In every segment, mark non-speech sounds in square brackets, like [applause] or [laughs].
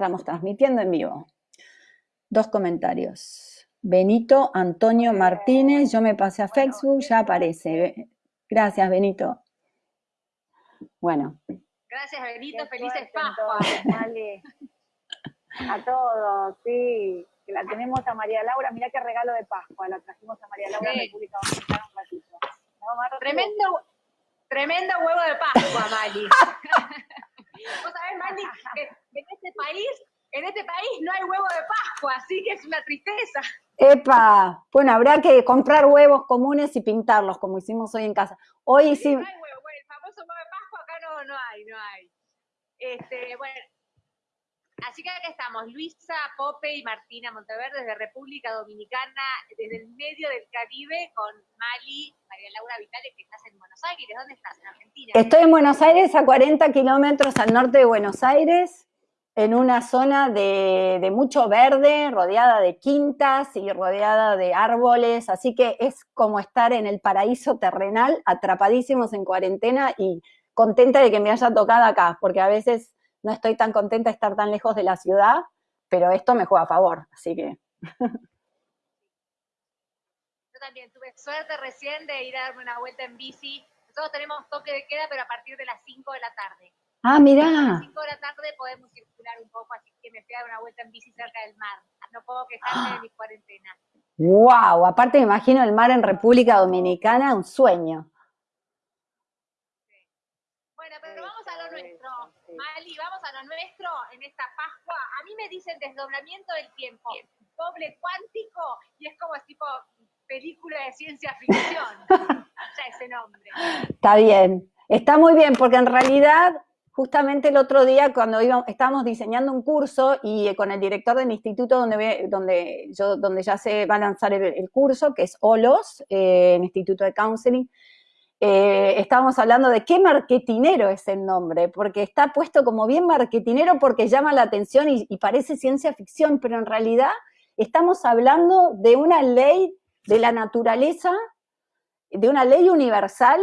Estamos transmitiendo en vivo. Dos comentarios. Benito Antonio Martínez, yo me pasé a Facebook, ya aparece. Gracias, Benito. Bueno. Gracias, Benito. Felices Pascuas. A todos, sí. Que la tenemos a María Laura. Mirá qué regalo de Pascua. La trajimos a María Laura sí. República Dominicana un ratito. tremendo, tremendo huevo de Pascua, Mali. [laughs] [laughs] Vos sabés, [laughs] que en este país, en este país no hay huevo de Pascua, así que es una tristeza. Epa, bueno, habrá que comprar huevos comunes y pintarlos, como hicimos hoy en casa. Hoy sí. No hay huevo, bueno, el famoso huevo de Pascua acá no, no hay, no hay. Este, bueno, Así que acá estamos, Luisa Pope y Martina Monteverde desde República Dominicana, desde el medio del Caribe, con Mali, María Laura Vitales, que estás en Buenos Aires. ¿Dónde estás? ¿En Argentina? Estoy en Buenos Aires, a 40 kilómetros al norte de Buenos Aires, en una zona de, de, mucho verde, rodeada de quintas y rodeada de árboles, así que es como estar en el paraíso terrenal, atrapadísimos en cuarentena y contenta de que me haya tocado acá, porque a veces no estoy tan contenta de estar tan lejos de la ciudad, pero esto me juega a favor, así que... Yo también tuve suerte recién de ir a darme una vuelta en bici. Nosotros tenemos toque de queda, pero a partir de las 5 de la tarde. Ah, mirá. A las 5 de la tarde podemos circular un poco, así que me fui a dar una vuelta en bici cerca del mar. No puedo quejarme de mi cuarentena. ¡Wow! Aparte me imagino el mar en República Dominicana, un sueño. Bueno, pero vamos a lo nuestro. Mali, vamos a lo nuestro en esta Pascua. A mí me dicen desdoblamiento del tiempo, doble cuántico, y es como tipo película de ciencia ficción. [laughs] ya ese nombre. Está bien, está muy bien, porque en realidad, justamente el otro día, cuando íbamos, estábamos diseñando un curso y eh, con el director del instituto donde, donde, yo, donde ya se va a lanzar el, curso, que es OLOS, eh, el Instituto de Counseling, eh, estábamos hablando de qué marketinero es el nombre, porque está puesto como bien marketinero porque llama la atención y, y, parece ciencia ficción, pero en realidad estamos hablando de una ley de la naturaleza, de una ley universal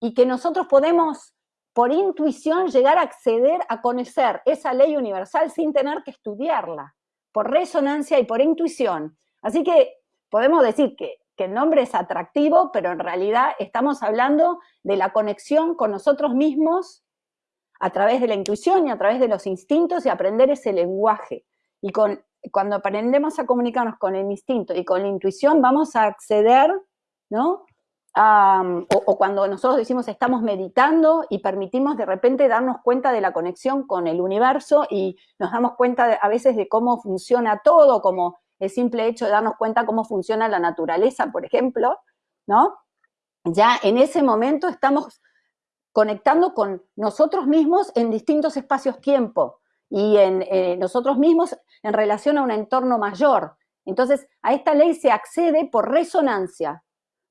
y que nosotros podemos por intuición llegar a acceder a conocer esa ley universal sin tener que estudiarla, por resonancia y por intuición. Así que podemos decir que que el nombre es atractivo, pero en realidad estamos hablando de la conexión con nosotros mismos a través de la intuición y a través de los instintos y aprender ese lenguaje. Y con, cuando aprendemos a comunicarnos con el instinto y con la intuición, vamos a acceder, ¿no? o, cuando nosotros decimos estamos meditando y permitimos de repente darnos cuenta de la conexión con el universo y nos damos cuenta de, a veces de cómo funciona todo, como el simple hecho de darnos cuenta cómo funciona la naturaleza, por ejemplo, ¿no? Ya en ese momento estamos conectando con nosotros mismos en distintos espacios-tiempo y en eh, nosotros mismos en relación a un entorno mayor. Entonces, a esta ley se accede por resonancia.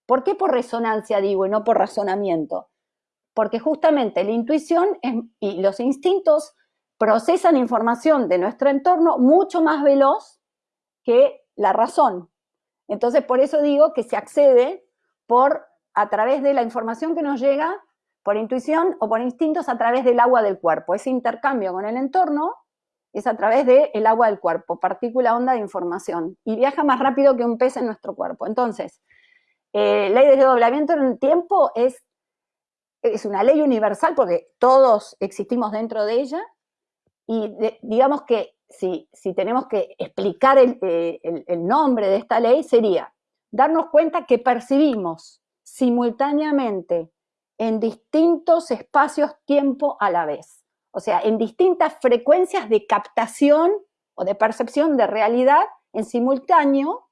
¿Por qué por resonancia digo y no por razonamiento? Porque justamente la intuición y los instintos procesan información de nuestro entorno mucho más veloz que la razón. Entonces, por eso digo que se accede por, a través de la información que nos llega por intuición o por instintos a través del agua del cuerpo. Ese intercambio con el entorno es a través del agua del cuerpo, partícula onda de información, y viaja más rápido que un pez en nuestro cuerpo. Entonces, eh, ley de desdoblamiento en el tiempo es, es una ley universal porque todos existimos dentro de ella, y digamos que si, tenemos que explicar eh, el, nombre de esta ley, sería darnos cuenta que percibimos simultáneamente en distintos espacios-tiempo a la vez. O sea, en distintas frecuencias de captación o de percepción de realidad en simultáneo.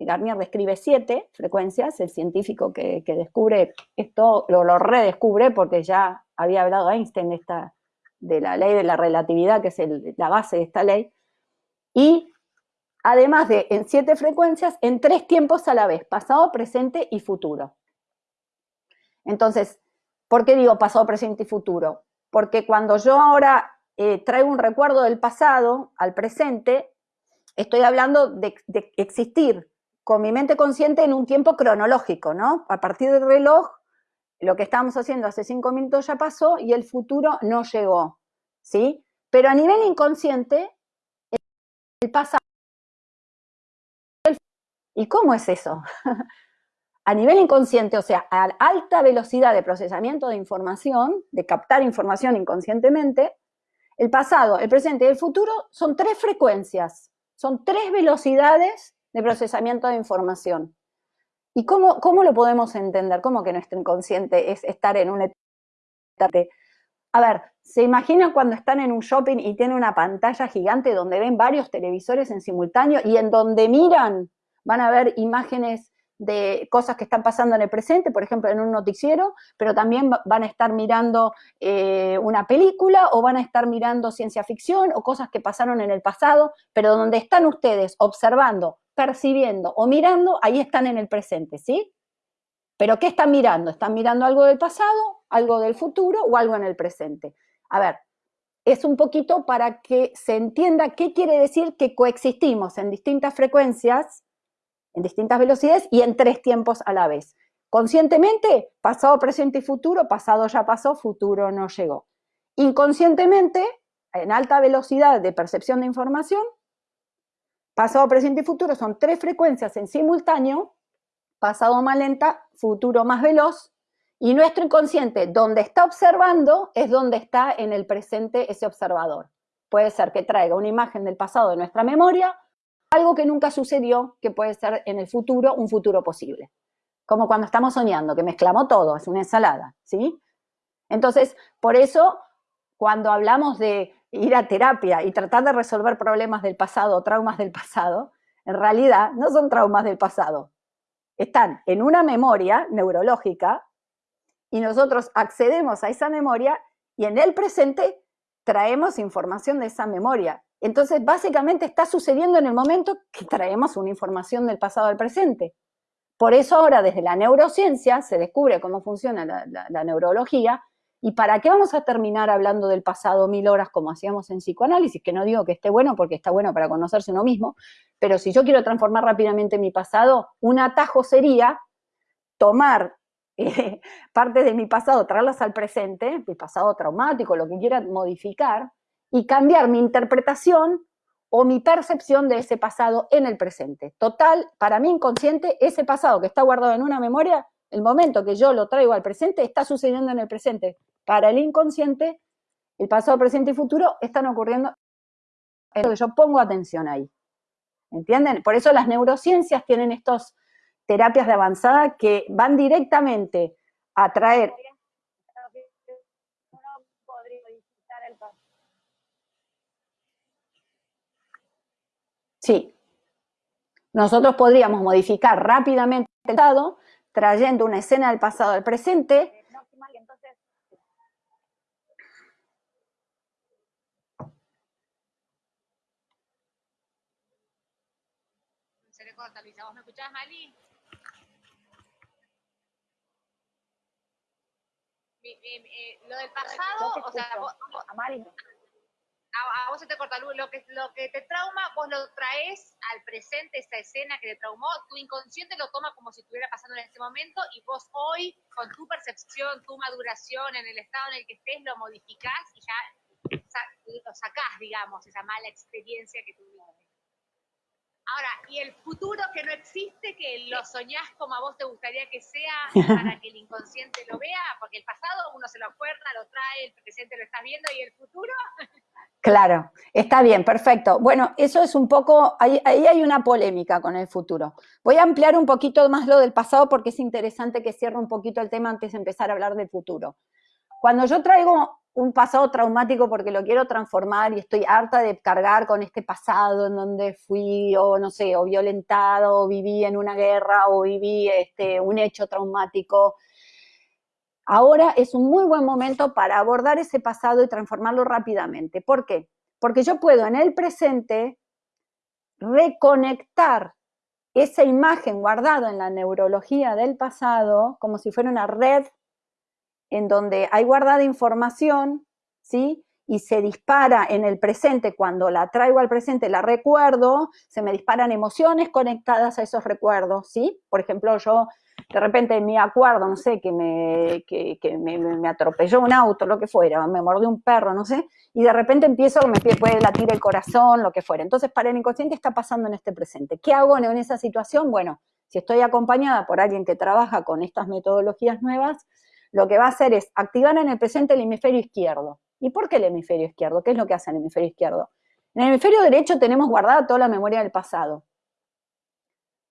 Garnier describe siete frecuencias, el científico que, descubre esto lo, lo redescubre porque ya había hablado Einstein de esta, de la ley de la relatividad, que es la base de esta ley, y además de en siete frecuencias, en tres tiempos a la vez, pasado, presente y futuro. Entonces, ¿por qué digo pasado, presente y futuro? Porque cuando yo ahora eh, traigo un recuerdo del pasado al presente, estoy hablando de, de existir con mi mente consciente en un tiempo cronológico, ¿no? A partir del reloj lo que estábamos haciendo hace cinco minutos ya pasó y el futuro no llegó, ¿sí? Pero a nivel inconsciente, el pasado... ¿Y cómo es eso? [laughs] a nivel inconsciente, o sea, a alta velocidad de procesamiento de información, de captar información inconscientemente, el pasado, el presente y el futuro son tres frecuencias, son tres velocidades de procesamiento de información. ¿Y cómo, cómo lo podemos entender? ¿Cómo que nuestro inconsciente es estar en un etapa A ver, ¿se imaginan cuando están en un shopping y tienen una pantalla gigante donde ven varios televisores en simultáneo y en donde miran van a ver imágenes de cosas que están pasando en el presente, por ejemplo, en un noticiero, pero también van a estar mirando eh, una película o van a estar mirando ciencia ficción o cosas que pasaron en el pasado, pero donde están ustedes observando, percibiendo o mirando, ahí están en el presente, ¿sí? ¿Pero qué están mirando? ¿Están mirando algo del pasado, algo del futuro o algo en el presente? A ver, es un poquito para que se entienda qué quiere decir que coexistimos en distintas frecuencias en distintas velocidades y en tres tiempos a la vez. Conscientemente, pasado, presente y futuro, pasado ya pasó, futuro no llegó. Inconscientemente, en alta velocidad de percepción de información, pasado, presente y futuro son tres frecuencias en simultáneo, pasado más lenta, futuro más veloz, y nuestro inconsciente, donde está observando, es donde está en el presente ese observador. Puede ser que traiga una imagen del pasado de nuestra memoria algo que nunca sucedió, que puede ser en el futuro un futuro posible. Como cuando estamos soñando, que mezclamos todo, es una ensalada, ¿sí? Entonces, por eso, cuando hablamos de ir a terapia y tratar de resolver problemas del pasado, traumas del pasado, en realidad no son traumas del pasado. Están en una memoria neurológica y nosotros accedemos a esa memoria y en el presente traemos información de esa memoria. Entonces, básicamente está sucediendo en el momento que traemos una información del pasado al presente. Por eso ahora desde la neurociencia se descubre cómo funciona la, neurología y para qué vamos a terminar hablando del pasado mil horas como hacíamos en psicoanálisis, que no digo que esté bueno porque está bueno para conocerse uno mismo, pero si yo quiero transformar rápidamente mi pasado, un atajo sería tomar [laughs] eh, parte de mi pasado, traerlas al presente, mi pasado traumático, lo que quiera modificar, y cambiar mi interpretación o mi percepción de ese pasado en el presente. Total, para mí inconsciente, ese pasado que está guardado en una memoria, el momento que yo lo traigo al presente, está sucediendo en el presente. Para el inconsciente, el pasado, presente y futuro están ocurriendo en lo que yo pongo atención ahí. ¿Entienden? Por eso las neurociencias tienen estas terapias de avanzada que van directamente a traer Sí. Nosotros podríamos modificar rápidamente el pasado, trayendo una escena del pasado al presente. Se le corta, Luisa. ¿Vos me escuchás, Mali? Eh, lo del pasado, o sea, vos, a Mali a, vos se te corta luz, lo que, lo que te trauma, vos lo traes al presente, esta escena que te traumó, tu inconsciente lo toma como si estuviera pasando en este momento y vos hoy, con tu percepción, tu maduración, en el estado en el que estés, lo modificás y ya lo sacás, digamos, esa mala experiencia que tuviste. Ahora, y el futuro que no existe, que lo soñás como a vos te gustaría que sea [laughs] para que el inconsciente lo vea, porque el pasado uno se lo acuerda, lo trae, el presente lo estás viendo y el futuro [laughs] Claro, está bien, perfecto. Bueno, eso es un poco, ahí, hay una polémica con el futuro. Voy a ampliar un poquito más lo del pasado porque es interesante que cierre un poquito el tema antes de empezar a hablar del futuro. Cuando yo traigo un pasado traumático porque lo quiero transformar y estoy harta de cargar con este pasado en donde fui, o no sé, o violentado, o viví en una guerra, o viví este, un hecho traumático, Ahora es un muy buen momento para abordar ese pasado y transformarlo rápidamente. ¿Por qué? Porque yo puedo en el presente reconectar esa imagen guardada en la neurología del pasado como si fuera una red en donde hay guardada información, ¿sí? y se dispara en el presente, cuando la traigo al presente, la recuerdo, se me disparan emociones conectadas a esos recuerdos, ¿sí? Por ejemplo, yo de repente me acuerdo, no sé, que, me, que, me, atropelló un auto, lo que fuera, me mordió un perro, no sé, y de repente empiezo, me puede latir el corazón, lo que fuera. Entonces, para el inconsciente está pasando en este presente. ¿Qué hago en esa situación? Bueno, si estoy acompañada por alguien que trabaja con estas metodologías nuevas, lo que va a hacer es activar en el presente el hemisferio izquierdo. ¿Y por qué el hemisferio izquierdo? ¿Qué es lo que hace el hemisferio izquierdo? En el hemisferio derecho tenemos guardada toda la memoria del pasado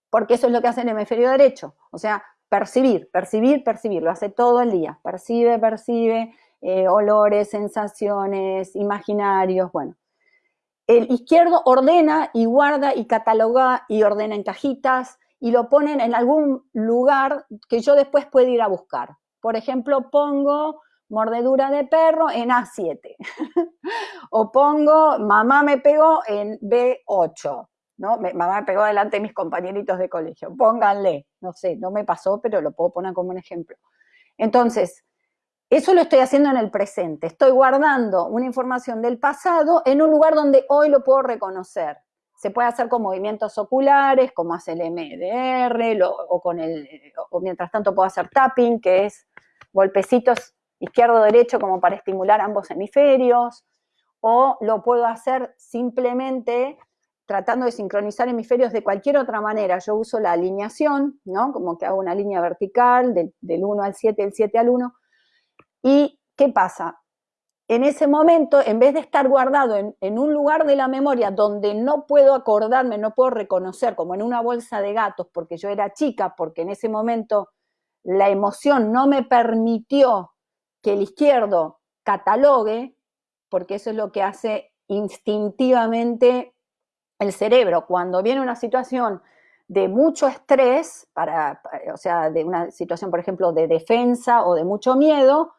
porque eso es lo que hace el hemisferio derecho, o sea, percibir, percibir, percibir, lo hace todo el día, percibe, percibe, eh, olores, sensaciones, imaginarios, bueno. El izquierdo ordena y guarda y cataloga y ordena en cajitas y lo ponen en algún lugar que yo después puedo ir a buscar. Por ejemplo, pongo mordedura de perro en A7 [laughs] o pongo mamá me pegó en B8 ¿no? mamá me pegó delante de mis compañeritos de colegio, pónganle, no sé, no me pasó, pero lo puedo poner como un ejemplo. Entonces, eso lo estoy haciendo en el presente, estoy guardando una información del pasado en un lugar donde hoy lo puedo reconocer. Se puede hacer con movimientos oculares, como hace el MDR, o, con el, o mientras tanto puedo hacer tapping, que es golpecitos izquierdo-derecho como para estimular ambos hemisferios, o lo puedo hacer simplemente tratando de sincronizar hemisferios de cualquier otra manera. Yo uso la alineación, ¿no? Como que hago una línea vertical del, 1 al 7, del 7 al 1. ¿Y qué pasa? En ese momento, en vez de estar guardado en, un lugar de la memoria donde no puedo acordarme, no puedo reconocer, como en una bolsa de gatos, porque yo era chica, porque en ese momento la emoción no me permitió que el izquierdo catalogue, porque eso es lo que hace instintivamente el cerebro. Cuando viene una situación de mucho estrés, para, o sea, de una situación, por ejemplo, de defensa o de mucho miedo,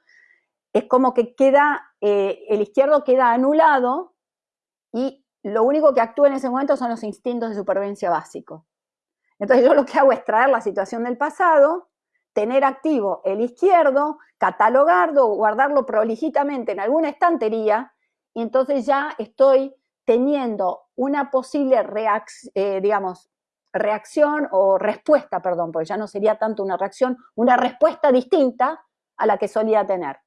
es como que queda, eh, el izquierdo queda anulado y lo único que actúa en ese momento son los instintos de supervivencia básicos. Entonces yo lo que hago es traer la situación del pasado, tener activo el izquierdo, catalogarlo, guardarlo prolijitamente en alguna estantería, y entonces ya estoy teniendo una posible eh, digamos, reacción o respuesta, perdón, porque ya no sería tanto una reacción, una respuesta distinta a la que solía tener.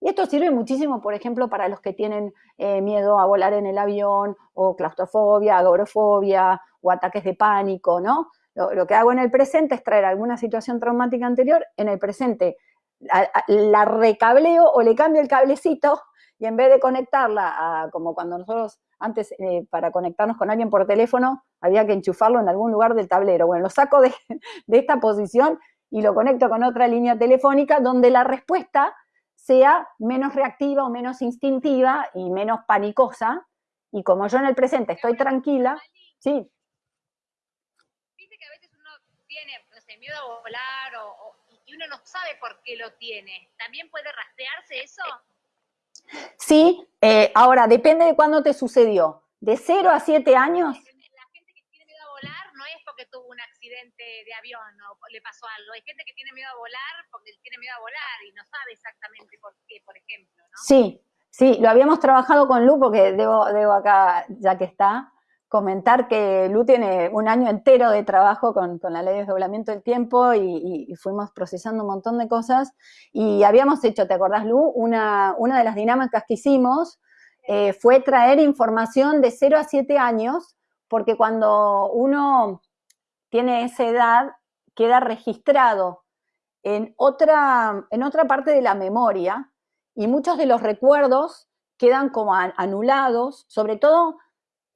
Y esto sirve muchísimo, por ejemplo, para los que tienen eh, miedo a volar en el avión, o claustrofobia, agorofobia, o ataques de pánico, ¿no? Lo, que hago en el presente es traer alguna situación traumática anterior, en el presente la recableo o le cambio el cablecito y en vez de conectarla a, como cuando nosotros antes eh, para conectarnos con alguien por teléfono había que enchufarlo en algún lugar del tablero. Bueno, lo saco de, [laughs] esta posición y lo conecto con otra línea telefónica donde la respuesta sea menos reactiva o menos instintiva y menos panicosa. Y como yo en el presente estoy tranquila, sí. Dice que a veces uno tiene, no sé, miedo a volar y uno no sabe por qué lo tiene. ¿También puede rastrearse eso? Sí, eh, ahora depende de cuándo te sucedió. ¿De 0 a 7 años? La gente que tiene miedo a volar no es porque tuvo un accidente de avión o le pasó algo. Hay gente que tiene miedo a volar porque tiene miedo a volar y no sabe exactamente por qué, por ejemplo. ¿no? Sí, sí, lo habíamos trabajado con Lu porque debo, debo acá, ya que está, comentar que Lu tiene un año entero de trabajo con, la ley de desdoblamiento del tiempo y, fuimos procesando un montón de cosas y habíamos hecho, ¿te acordás Lu? Una, una de las dinámicas que hicimos eh, fue traer información de 0 a 7 años porque cuando uno tiene esa edad queda registrado en otra, en otra parte de la memoria y muchos de los recuerdos quedan como anulados, sobre todo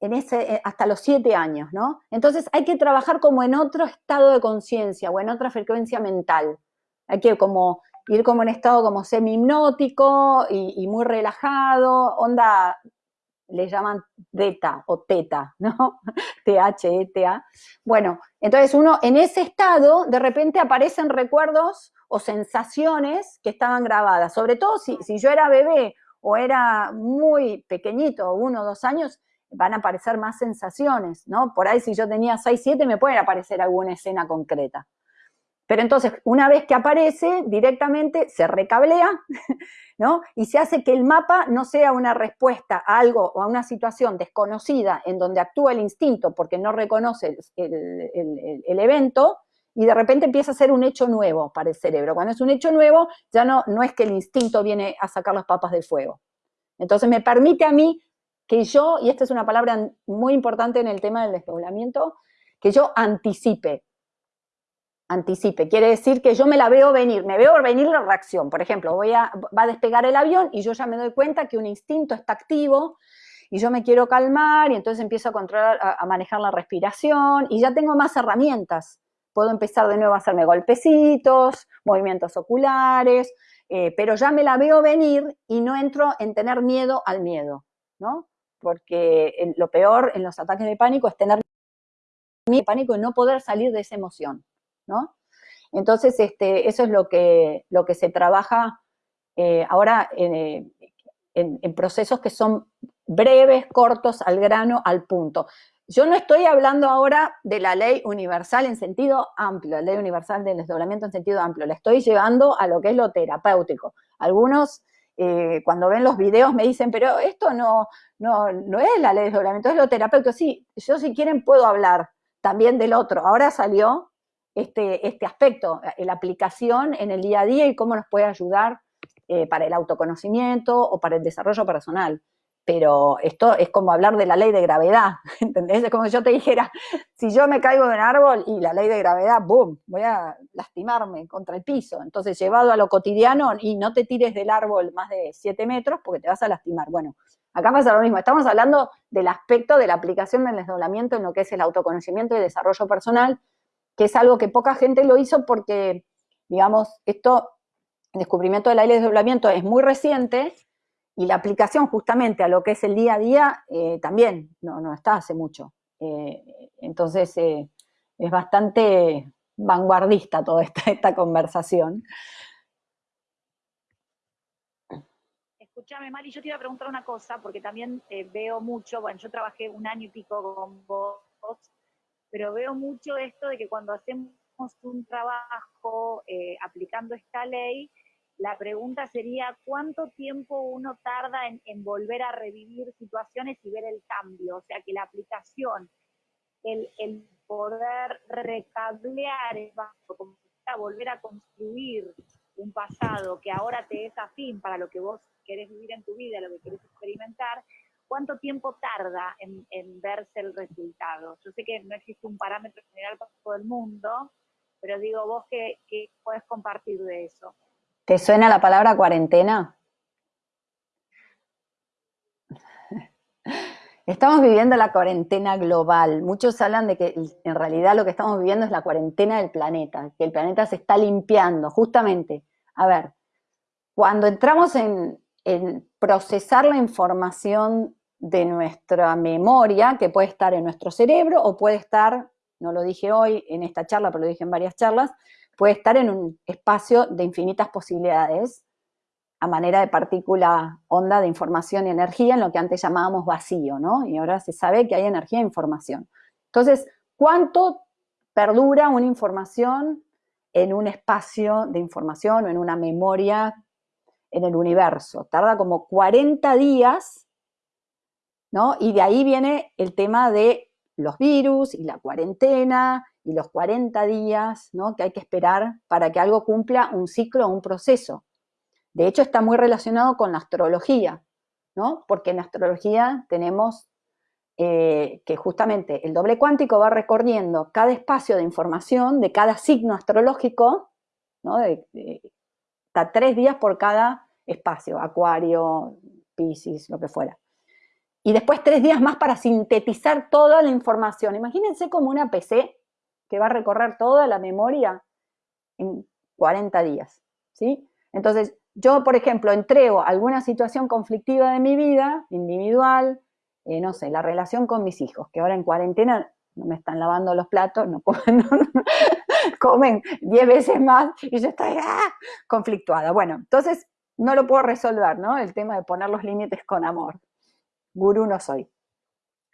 en ese, eh, hasta los siete años, ¿no? Entonces hay que trabajar como en otro estado de conciencia o en otra frecuencia mental. Hay que como ir como en estado como semi-hipnótico y, muy relajado, onda, le llaman beta o teta, ¿no? [laughs] T-H-E-T-A. Bueno, entonces uno en ese estado de repente aparecen recuerdos o sensaciones que estaban grabadas, sobre todo si, si yo era bebé o era muy pequeñito, uno o dos años, van a aparecer más sensaciones, ¿no? Por ahí si yo tenía 6, 7 me puede aparecer alguna escena concreta. Pero entonces, una vez que aparece, directamente se recablea, Y se hace que el mapa no sea una respuesta a algo o a una situación desconocida en donde actúa el instinto porque no reconoce el, evento, y de repente empieza a ser un hecho nuevo para el cerebro. Cuando es un hecho nuevo, ya no, no es que el instinto viene a sacar las papas del fuego. Entonces me permite a mí que yo, y esta es una palabra muy importante en el tema del desdoblamiento, que yo anticipe. Anticipe, quiere decir que yo me la veo venir, me veo venir la reacción. Por ejemplo, voy a, va a despegar el avión y yo ya me doy cuenta que un instinto está activo y yo me quiero calmar y entonces empiezo a controlar, a, manejar la respiración y ya tengo más herramientas. Puedo empezar de nuevo a hacerme golpecitos, movimientos oculares, eh, pero ya me la veo venir y no entro en tener miedo al miedo, ¿no? Porque lo peor en los ataques de pánico es tener de pánico y no poder salir de esa emoción, ¿no? Entonces, este, eso es lo que, se trabaja eh, ahora en, procesos que son breves, cortos, al grano, al punto. Yo no estoy hablando ahora de la ley universal en sentido amplio, la ley universal del desdoblamiento en sentido amplio, la estoy llevando a lo que es lo terapéutico. Algunos eh, cuando ven los videos me dicen, pero esto no, no, no es la ley de desdoblamiento, es lo terapéutico. Sí, yo si quieren puedo hablar, también del otro. Ahora salió este, este aspecto, eh, la aplicación en el día a día y cómo nos puede ayudar eh, para el autoconocimiento o para el desarrollo personal. Pero esto es como hablar de la ley de gravedad, [laughs] ¿entendés? Es como si yo te dijera, si yo me caigo de un árbol y la ley de gravedad, ¡boom!, voy a lastimarme contra el piso. Entonces, llevado a lo cotidiano, y no te tires del árbol más de 7 metros porque te vas a lastimar. Bueno, Acá pasa lo mismo, estamos hablando del aspecto de la aplicación del desdoblamiento en lo que es el autoconocimiento y desarrollo personal, que es algo que poca gente lo hizo porque, digamos, esto, el descubrimiento de la ley de desdoblamiento es muy reciente y la aplicación justamente a lo que es el día a día eh, también no, no, está hace mucho. Eh, entonces eh, es bastante vanguardista toda esta, esta conversación. escúchame, Mari, yo te iba a preguntar una cosa, porque también veo mucho, bueno, yo trabajé un año y pico con vos, pero veo mucho esto de que cuando hacemos un trabajo eh, aplicando esta ley, la pregunta sería cuánto tiempo uno tarda en, volver a revivir situaciones y ver el cambio, o sea, que la aplicación, el, el poder recablear el como volver a construir un pasado que ahora te es afín para lo que vos querés vivir en tu vida, lo que querés experimentar, ¿cuánto tiempo tarda en, verse el resultado? Yo sé que no existe un parámetro general para todo el mundo, pero digo, vos qué, qué puedes compartir de eso. ¿Te suena la palabra cuarentena? Estamos viviendo la cuarentena global. Muchos hablan de que en realidad lo que estamos viviendo es la cuarentena del planeta, que el planeta se está limpiando. Justamente, a ver, cuando entramos en, en procesar la información de nuestra memoria, que puede estar en nuestro cerebro o puede estar, no lo dije hoy en esta charla, pero lo dije en varias charlas, puede estar en un espacio de infinitas posibilidades, a manera de partícula onda de información y energía, en lo que antes llamábamos vacío, ¿no? Y ahora se sabe que hay energía e información. Entonces, ¿cuánto perdura una información en un espacio de información o en una memoria en el universo. Tarda como 40 días, ¿no? Y de ahí viene el tema de los virus y la cuarentena y los 40 días, ¿no? Que hay que esperar para que algo cumpla un ciclo o un proceso. De hecho, está muy relacionado con la astrología, ¿no? Porque en astrología tenemos eh, que justamente el doble cuántico va recorriendo cada espacio de información de cada signo astrológico, ¿no? está tres días por cada espacio, acuario, piscis, lo que fuera. Y después tres días más para sintetizar toda la información. Imagínense como una PC que va a recorrer toda la memoria en 40 días, ¿sí? Entonces, yo, por ejemplo, entrego alguna situación conflictiva de mi vida, individual, eh, no sé, la relación con mis hijos, que ahora en cuarentena no me están lavando los platos, no comen, [laughs] comen 10 veces más y yo estoy ¡ah! conflictuada. Bueno, entonces no lo puedo resolver, ¿no? El tema de poner los límites con amor. Gurú no soy,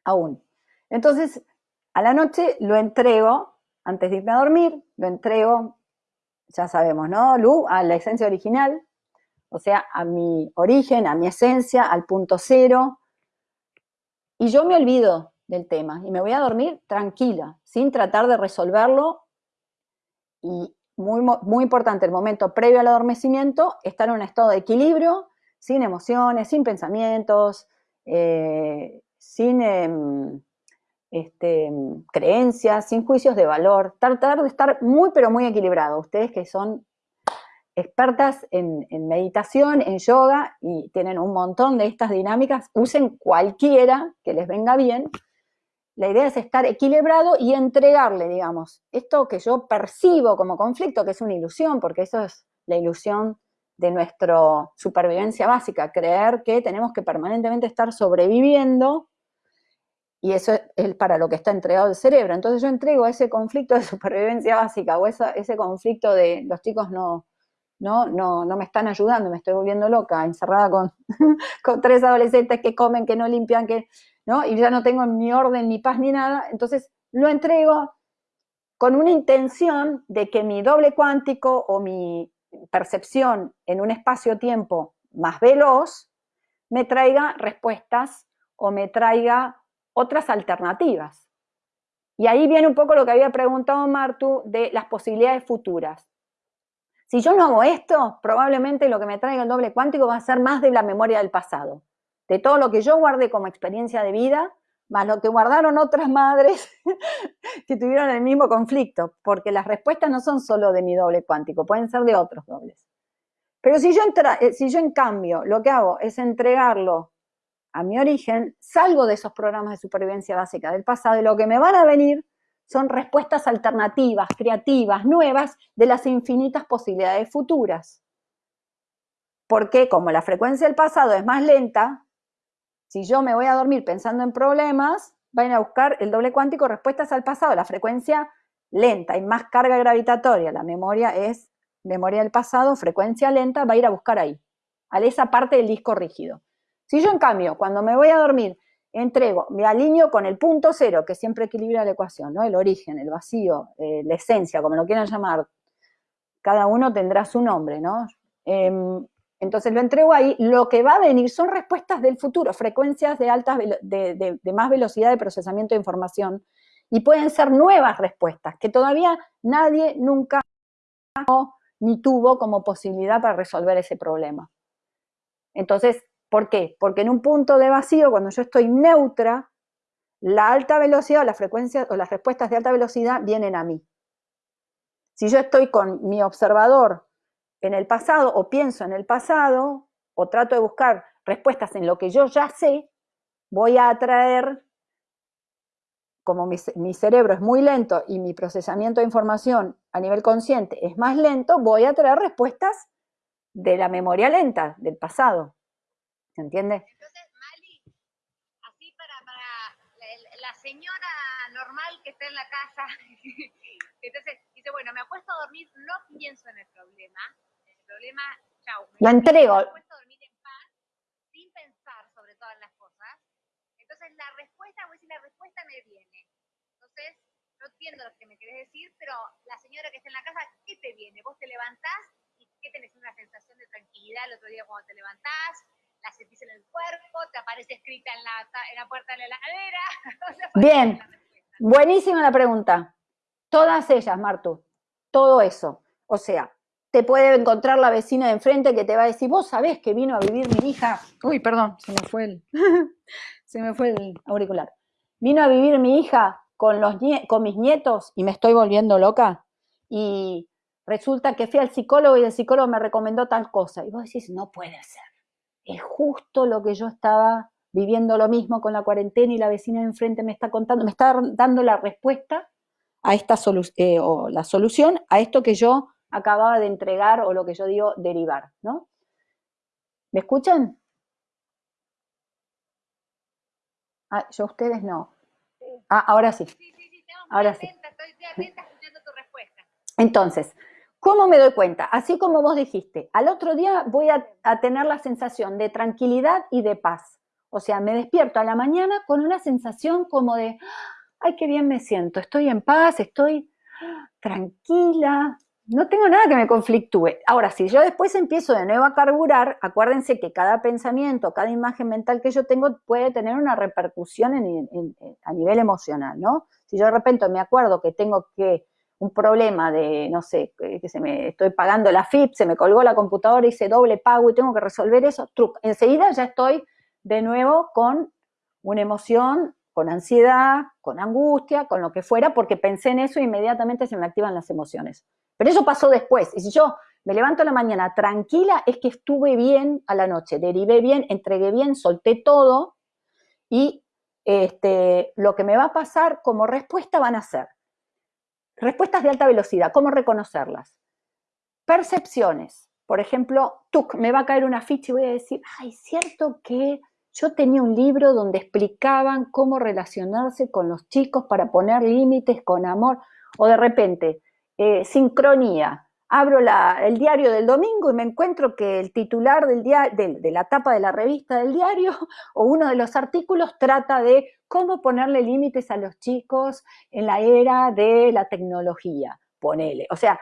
aún. Entonces, a la noche lo entrego, antes de irme a dormir, lo entrego, ya sabemos, ¿no? Lu, a la esencia original, o sea, a mi origen, a mi esencia, al punto cero, y yo me olvido del tema y me voy a dormir tranquila, sin tratar de resolverlo. Y muy, muy importante, el momento previo al adormecimiento, estar en un estado de equilibrio, sin emociones, sin pensamientos, eh, sin em, este, creencias, sin juicios de valor. Tratar de estar muy, pero muy equilibrado. Ustedes que son expertas en, meditación, en yoga, y tienen un montón de estas dinámicas, usen cualquiera que les venga bien. La idea es estar equilibrado y entregarle, digamos, esto que yo percibo como conflicto, que es una ilusión, porque eso es la ilusión de nuestra supervivencia básica, creer que tenemos que permanentemente estar sobreviviendo y eso es para lo que está entregado el cerebro. Entonces yo entrego ese conflicto de [laughs] supervivencia básica o ese conflicto de los chicos no, ¿no? No, no me están ayudando, me estoy volviendo loca, encerrada con, [laughs] con tres adolescentes que comen, que no limpian, que, ¿no? Y ya no tengo ni orden, ni paz, ni nada. Entonces lo entrego con una intención de que mi doble cuántico o mi percepción en un espacio-tiempo más veloz me traiga respuestas o me traiga otras alternativas. Y ahí viene un poco lo que había preguntado Martu de las posibilidades futuras. Si yo no hago esto, probablemente lo que me traiga el doble cuántico va a ser más de la memoria del pasado, de todo lo que yo guardé como experiencia de vida, más lo que guardaron otras madres [laughs] que tuvieron el mismo conflicto, porque las respuestas no son solo de mi doble cuántico, pueden ser de otros dobles. Pero si yo, eh, si yo en cambio lo que hago es entregarlo a mi origen, salgo de esos programas de supervivencia básica del pasado y lo que me van a venir son respuestas alternativas, creativas, nuevas de las infinitas posibilidades futuras. Porque como la frecuencia del pasado es más lenta, si yo me voy a dormir pensando en problemas, van a buscar el doble cuántico respuestas al pasado, la frecuencia lenta, hay más carga gravitatoria, la memoria es memoria del pasado, frecuencia lenta, va a ir a buscar ahí, a esa parte del disco rígido. Si yo en cambio, cuando me voy a dormir, entrego, me alineo con el punto cero, que siempre equilibra la ecuación, ¿no? El origen, el vacío, eh, la esencia, como lo quieran llamar. Cada uno tendrá su nombre, ¿no? Em, entonces lo entrego ahí. Lo que va a venir son respuestas del futuro, frecuencias de, altas, de, de más velocidad de procesamiento de información. Y pueden ser nuevas respuestas, que todavía nadie nunca ni tuvo como posibilidad para resolver ese problema. Entonces, ¿Por qué? Porque en un punto de vacío, cuando yo estoy neutra, la alta velocidad o las frecuencias o las respuestas de alta velocidad vienen a mí. Si yo estoy con mi observador en el pasado o pienso en el pasado o trato de buscar respuestas en lo que yo ya sé, voy a atraer, como mi, cerebro es muy lento y mi procesamiento de información a nivel consciente es más lento, voy a traer respuestas de la memoria lenta, del pasado. ¿Se entiende? Entonces, Mali, así para, para la, señora normal que está en la casa, [laughs] entonces dice, bueno, me apuesto a dormir, no pienso en el problema, el problema, chau. Lo entrego. Me apuesto a dormir en paz, sin pensar sobre todas las cosas. Entonces, la respuesta, voy a decir, la respuesta me viene. Entonces, no entiendo lo que me querés decir, pero la señora que está en la casa, ¿qué te viene? Vos te levantás y ¿qué tenés? Una sensación de tranquilidad el otro día cuando te levantás, la sentís en el cuerpo, te aparece escrita en la, en la puerta de la heladera. [laughs] Bien, buenísima la pregunta. Todas ellas, Martu, todo eso. O sea, te puede encontrar la vecina de enfrente que te va a decir, vos sabés que vino a vivir mi hija. Uy, perdón, se me fue el, [laughs] se me fue el auricular. Vino a vivir mi hija con, los con mis nietos y me estoy volviendo loca. Y resulta que fui al psicólogo y el psicólogo me recomendó tal cosa. Y vos decís, no puede ser es justo lo que yo estaba viviendo lo mismo con la cuarentena y la vecina de enfrente me está contando, me está dando la respuesta a esta solución, eh, o la solución a esto que yo acababa de entregar o lo que yo digo derivar, ¿no? ¿Me escuchan? Ah, yo ustedes no. Ah, ahora sí. Sí, sí, sí, ahora sí. estoy atenta escuchando tu respuesta. Entonces, ¿Cómo me doy cuenta? Así como vos dijiste, al otro día voy a, tener la sensación de tranquilidad y de paz. O sea, me despierto a la mañana con una sensación como de, ay, qué bien me siento, estoy en paz, estoy tranquila, no tengo nada que me conflictúe. Ahora, si yo después empiezo de nuevo a carburar, acuérdense que cada pensamiento, cada imagen mental que yo tengo puede tener una repercusión a nivel emocional, ¿no? Si yo de repente me acuerdo que tengo que un problema de, no sé, que se me estoy pagando la FIP, se me colgó la computadora, hice doble pago y tengo que resolver eso, truc, enseguida ya estoy de nuevo con una emoción, con ansiedad, con angustia, con lo que fuera, porque pensé en eso e inmediatamente se me activan las emociones. Pero eso pasó después. Y si yo me levanto a la mañana tranquila, es que estuve bien a la noche, derivé bien, entregué bien, solté todo y este, lo que me va a pasar como respuesta van a ser respuestas de alta velocidad. ¿Cómo reconocerlas? Percepciones. Por ejemplo, me va a caer una ficha y voy a decir, ay, cierto que yo tenía un libro donde explicaban cómo relacionarse con los chicos para poner límites con amor. O de repente, eh, sincronía. Abro el diario del domingo y me encuentro que el titular del de, la tapa de la revista del diario [laughs] o uno de los artículos trata de cómo ponerle límites a los chicos en la era de la tecnología. Ponele. O sea,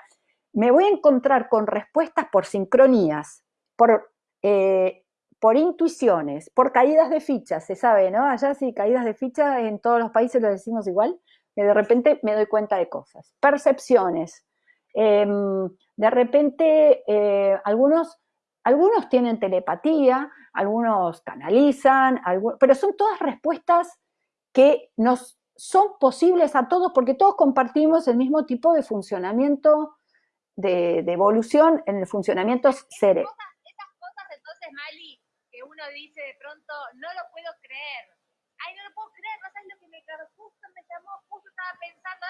me voy a encontrar con respuestas por sincronías, por, eh, por intuiciones, por caídas de fichas, se sabe, ¿no? Allá sí, caídas de fichas en todos los países lo decimos igual que de repente me doy cuenta de cosas. Percepciones. Em, de repente, eh, algunos, algunos tienen telepatía, algunos canalizan, pero son todas respuestas que nos son posibles a todos porque todos compartimos el mismo tipo de funcionamiento, de, evolución en el funcionamiento cerebral. Esas cosas entonces, Mali, uno dice de pronto, no lo puedo creer, ay, no lo puedo creer, no sabes lo que me quedó, justo me llamó, justo estaba pensando,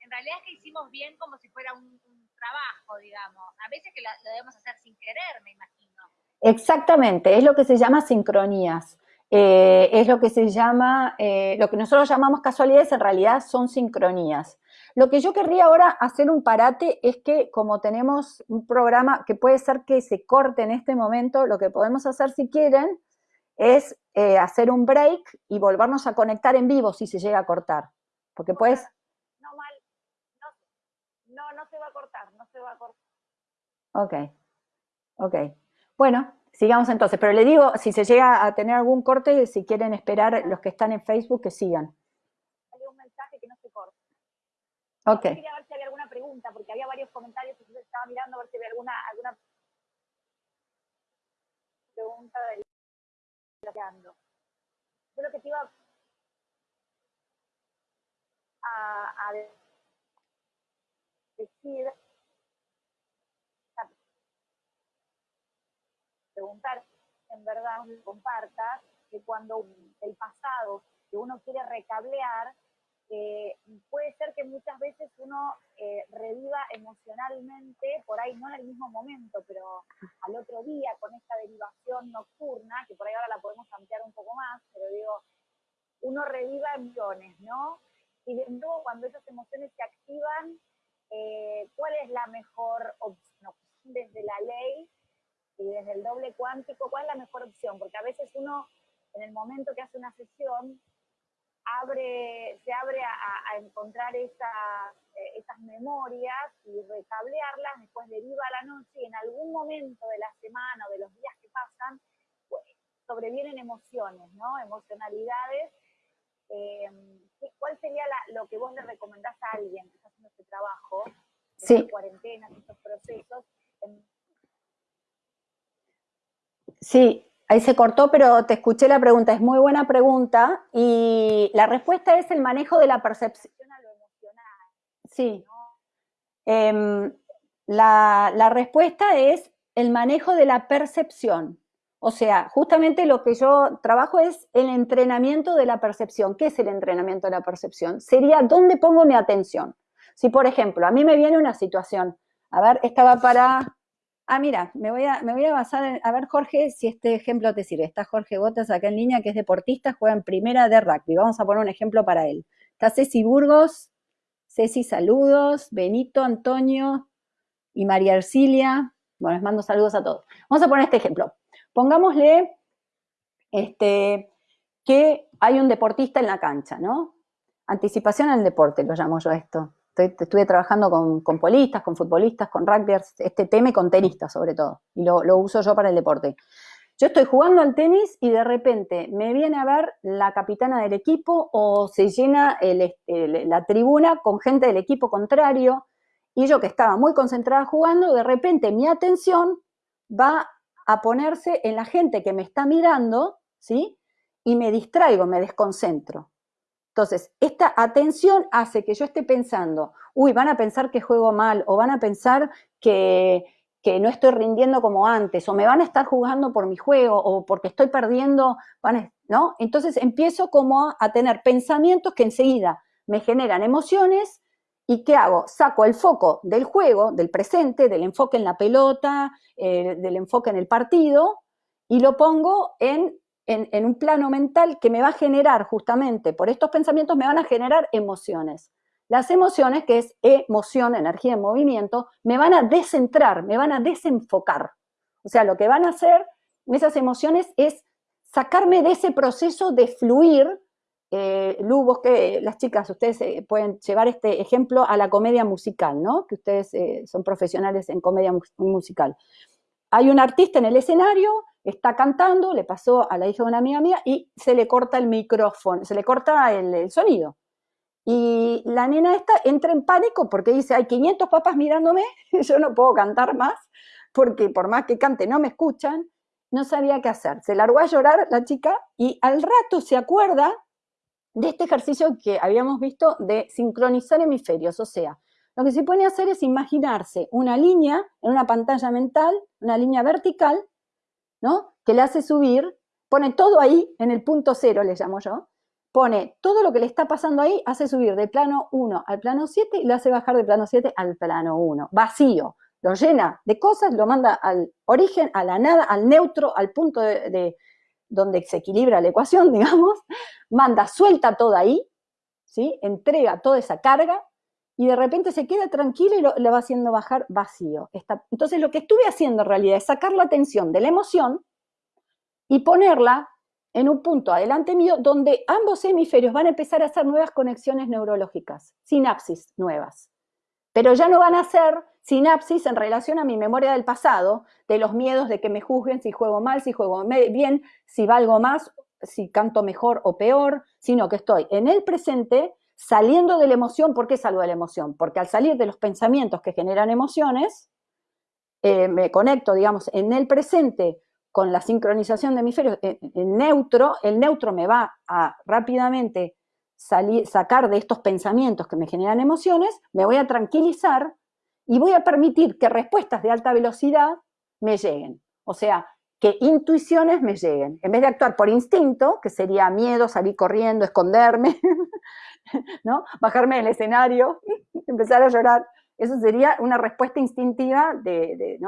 en realidad es que hicimos bien como si fuera un, trabajo, digamos. A veces que lo, debemos hacer sin querer, me imagino. Exactamente, es lo que se llama sincronías. Eh, es lo que se llama, eh, lo que nosotros llamamos casualidades, en realidad son sincronías. Lo que yo querría ahora hacer un parate es que como tenemos un programa que puede ser que se corte en este momento, lo que podemos hacer si quieren es eh, hacer un break y volvernos a conectar en vivo si se llega a cortar. Porque pues... No, mal. No, no, se va a cortar, no se va a cortar. Ok, ok. Bueno, sigamos entonces. Pero le digo, si se llega a tener algún corte, si quieren esperar los que están en Facebook, que sigan. Salió un mensaje que no se corte. Ok. Quería ver si había alguna pregunta, porque había varios comentarios, yo estaba mirando a ver si había alguna, alguna pregunta del yo lo que te iba a, decir, preguntar, en verdad, compartas, que cuando el pasado que uno quiere recablear, eh, puede ser que muchas veces uno eh, reviva emocionalmente, por ahí no en el mismo momento, pero al otro día con esta derivación nocturna, que por ahí ahora la podemos ampliar un poco más, pero digo, uno reviva emociones, ¿no? Y de nuevo, cuando esas emociones se activan, eh, ¿cuál es la mejor opción desde la ley y desde el doble cuántico? ¿Cuál es la mejor opción? Porque a veces uno, en el momento que hace una sesión, abre, se abre a, encontrar esas, eh, esas memorias y recablearlas, después deriva a la noche y en algún momento de la semana o de los días que pasan, pues, sobrevienen emociones, ¿no? Emocionalidades. Eh, ¿Cuál sería lo que vos le recomendás a alguien que está haciendo este trabajo, sí. cuarentenas, estos procesos? Sí, Ahí se cortó, pero te escuché la pregunta. Es muy buena pregunta y la respuesta es el manejo de la percepción a lo emocional. Sí. Em, la, la respuesta es el manejo de la percepción. O sea, justamente lo que yo trabajo es el entrenamiento de la percepción. ¿Qué es el entrenamiento de la percepción? Sería dónde pongo mi atención. Si, por ejemplo, a mí me viene una situación, a ver, esta va para Ah, mira, me voy a, basar en, a ver Jorge, si este ejemplo te sirve. Está Jorge Botas acá en línea, que es deportista, juega en primera de rugby. Vamos a poner un ejemplo para él. Está Ceci Burgos, Ceci, saludos, Benito, Antonio y María Ercilia. Bueno, les mando saludos a todos. Vamos a poner este ejemplo. Pongámosle este, que hay un deportista en la cancha, ¿no? Anticipación al deporte, lo llamo yo esto. Estuve trabajando con, polistas, con futbolistas, con rugbyers, este tema con tenistas sobre todo, y lo, lo uso yo para el deporte. Yo estoy jugando al tenis y de repente me viene a ver la capitana del equipo o se llena la tribuna con gente del equipo contrario y yo que estaba muy concentrada jugando, de repente mi atención va a ponerse en la gente que me está mirando, ¿sí? Y me distraigo, me desconcentro. Entonces, esta atención hace que yo esté pensando, uy, van a pensar que juego mal o van a pensar que, que no estoy rindiendo como antes, o me van a estar jugando por mi juego, o porque estoy perdiendo, ¿no? Entonces empiezo como a tener pensamientos que enseguida me generan emociones, ¿y qué hago? Saco el foco del juego, del presente, del enfoque en la pelota, eh, del enfoque en el partido, y lo pongo en, en, un plano mental que me va a generar justamente, por estos pensamientos me van a generar emociones. Las emociones, que es emoción, energía en movimiento, me van a descentrar, me van a desenfocar. O sea, lo que van a hacer esas emociones es sacarme de ese proceso de fluir. Eh, Lu, que las chicas, ustedes eh, pueden llevar este ejemplo a la comedia musical, ¿no? Que ustedes eh, son profesionales en comedia musical. Hay un artista en el escenario, está cantando, le pasó a la hija de una amiga mía y se le corta el micrófono, se le corta el sonido. Y la nena esta entra en pánico porque dice, hay 500 papás mirándome, [laughs] yo no puedo cantar más, porque por más que cante no me escuchan, no sabía qué hacer. Se largó a llorar la chica y al rato se acuerda de este ejercicio que habíamos visto de sincronizar hemisferios, o sea, lo que se puede hacer es imaginarse una línea en una pantalla mental, una línea vertical, ¿no? Que le hace subir, pone todo ahí en el punto cero, le llamo yo, pone todo lo que le está pasando ahí, hace subir de plano 1 al plano 7 y lo hace bajar de plano 7 al plano 1, vacío, lo llena de cosas, lo manda al origen, a la nada, al neutro, al punto de, donde se equilibra la ecuación, [laughs] digamos, manda, suelta todo ahí, ¿sí? entrega toda esa carga y de repente se queda tranquilo y lo, va haciendo bajar vacío. entonces lo que estuve haciendo en realidad es sacar la atención de la emoción y ponerla en un punto adelante mío donde ambos hemisferios van a empezar a hacer nuevas conexiones neurológicas, sinapsis nuevas. Pero ya no van a ser sinapsis en relación a mi memoria del pasado, de los miedos de que me juzguen si juego mal, si juego bien, si valgo más, si canto mejor o peor, sino que estoy en el presente saliendo de la emoción. ¿Por qué salgo de la emoción? Porque al salir de los pensamientos que generan emociones, eh, me conecto, digamos, en el presente con la sincronización de hemisferios en, neutro, el neutro me va a rápidamente sacar de estos pensamientos que me generan emociones, me voy a tranquilizar y voy a permitir que respuestas de alta velocidad me lleguen. O sea, que intuiciones me lleguen. En vez de actuar por instinto, que sería miedo, salir corriendo, esconderme, [laughs] [laughs] ¿no? bajarme del escenario, [laughs] empezar a llorar, eso sería una respuesta instintiva de,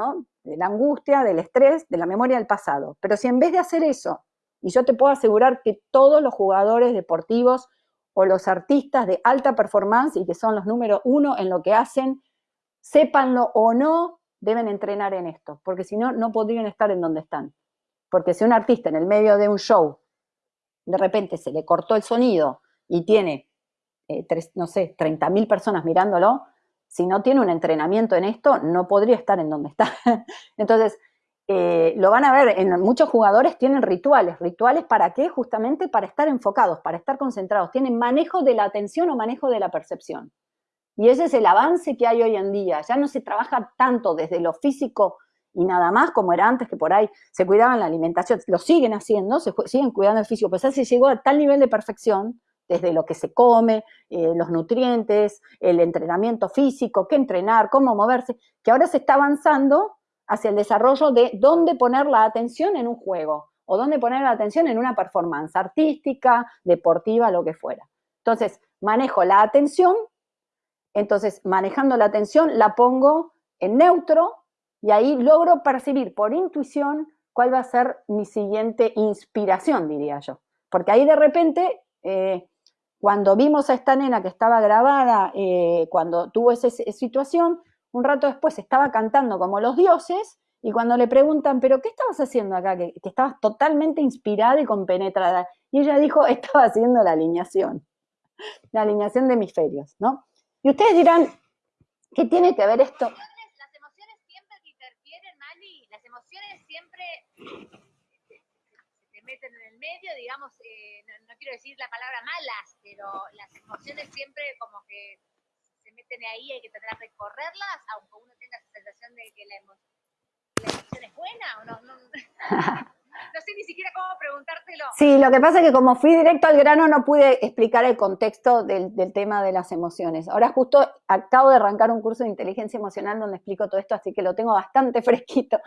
la angustia, del estrés, de la memoria del pasado. Pero si en vez de hacer eso, y yo te puedo asegurar que todos los jugadores deportivos o los artistas de alta performance y que son los número uno en lo que hacen, sépanlo o no, deben entrenar en esto, porque si no, no podrían estar en donde están. Porque si un artista en el medio de un show, de repente se le cortó el sonido y tiene, eh, no sé, 30.000 personas mirándolo, si no tiene un entrenamiento en esto, no podría estar en donde está. [laughs] Entonces, eh, lo van a ver, en muchos jugadores tienen rituales. ¿Rituales para qué? Justamente para estar enfocados, para estar concentrados. Tienen manejo de la atención o manejo de la percepción. Y ese es el avance que hay hoy en día. Ya no se trabaja tanto desde lo físico y nada más como era antes, que por ahí se cuidaban la alimentación. Lo siguen haciendo, se siguen cuidando el físico, pues se llegó a tal nivel de perfección desde lo que se come, eh, los nutrientes, el entrenamiento físico, qué entrenar, cómo moverse, que ahora se está avanzando hacia el desarrollo de dónde poner la atención en un juego o dónde poner la atención en una performance artística, deportiva, lo que fuera. Entonces, manejo la atención, entonces manejando la atención la pongo en neutro y ahí logro percibir por intuición cuál va a ser mi siguiente inspiración, diría yo. Porque ahí de repente eh, cuando vimos a esta nena que estaba grabada, eh, cuando tuvo esa situación, un rato después estaba cantando como los dioses, y cuando le preguntan, ¿pero qué estabas haciendo acá? Que, estabas totalmente inspirada y compenetrada. Y ella dijo, [laughs] estaba haciendo la alineación, la alineación de hemisferios, ¿no? Y ustedes dirán, ¿qué tiene que ver esto? Las emociones siempre te interfieren, Mali, las emociones siempre se meten en el medio, digamos, eh, no, quiero decir la palabra malas, pero las emociones siempre como que se meten ahí, hay que tratar de recorrerlas, aunque uno tenga la sensación de que la, emoción es buena o no. no [laughs] no sé ni siquiera cómo preguntártelo. Sí, lo que pasa es que como fui directo al grano no pude explicar el contexto del, tema de las emociones. Ahora justo acabo de arrancar un curso de inteligencia emocional donde explico todo esto, así que lo tengo bastante [laughs] fresquito.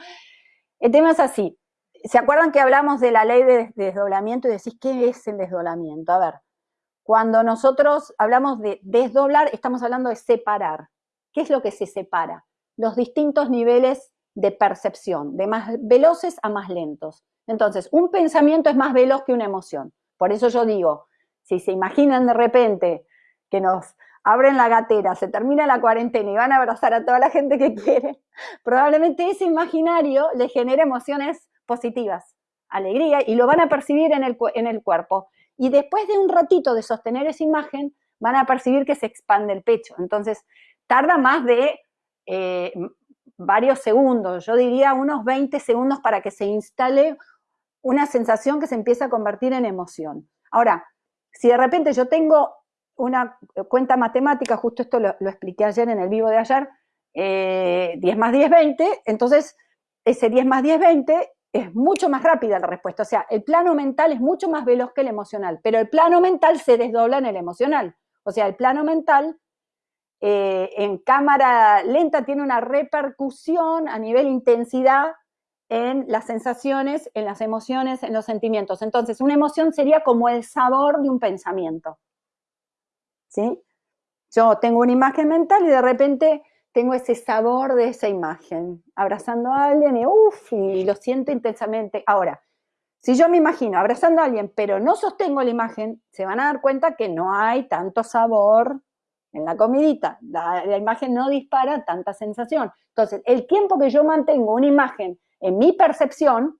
El tema es así. ¿Se acuerdan que hablamos de la ley de desdoblamiento y decís, ¿qué es el desdoblamiento? A ver, cuando nosotros hablamos de desdoblar, estamos hablando de separar. ¿Qué es lo que se separa? Los distintos niveles de percepción, de más veloces a más lentos. Entonces, un pensamiento es más veloz que una emoción. Por eso yo digo, si se imaginan de repente que nos abren la gatera, se termina la cuarentena y van a abrazar a toda la gente que quieren, probablemente ese imaginario le genere emociones positivas, alegría, y lo van a percibir en el, en el cuerpo. Y después de un ratito de sostener esa imagen, van a percibir que se expande el pecho. Entonces, tarda más de eh, varios segundos, yo diría unos 20 segundos para que se instale una sensación que se empieza a convertir en emoción. Ahora, si de repente yo tengo una cuenta matemática, justo esto lo, expliqué ayer en el vivo de ayer, 10 eh, más 10, 20, entonces ese 10 más 10, 20 es mucho más rápida la respuesta. O sea, el plano mental es mucho más veloz que el emocional, pero el plano mental se desdobla en el emocional. O sea, el plano mental eh, en cámara lenta tiene una repercusión a nivel intensidad en las sensaciones, en las emociones, en los sentimientos. Entonces, una emoción sería como el sabor de un pensamiento. ¿Sí? Yo tengo una imagen mental y de repente tengo ese sabor de esa imagen, abrazando a alguien y uff, y lo siento intensamente. Ahora, si yo me imagino abrazando a alguien, pero no sostengo la imagen, se van a dar cuenta que no hay tanto sabor en la comidita. La, la imagen no dispara tanta sensación. Entonces, el tiempo que yo mantengo una imagen en mi percepción,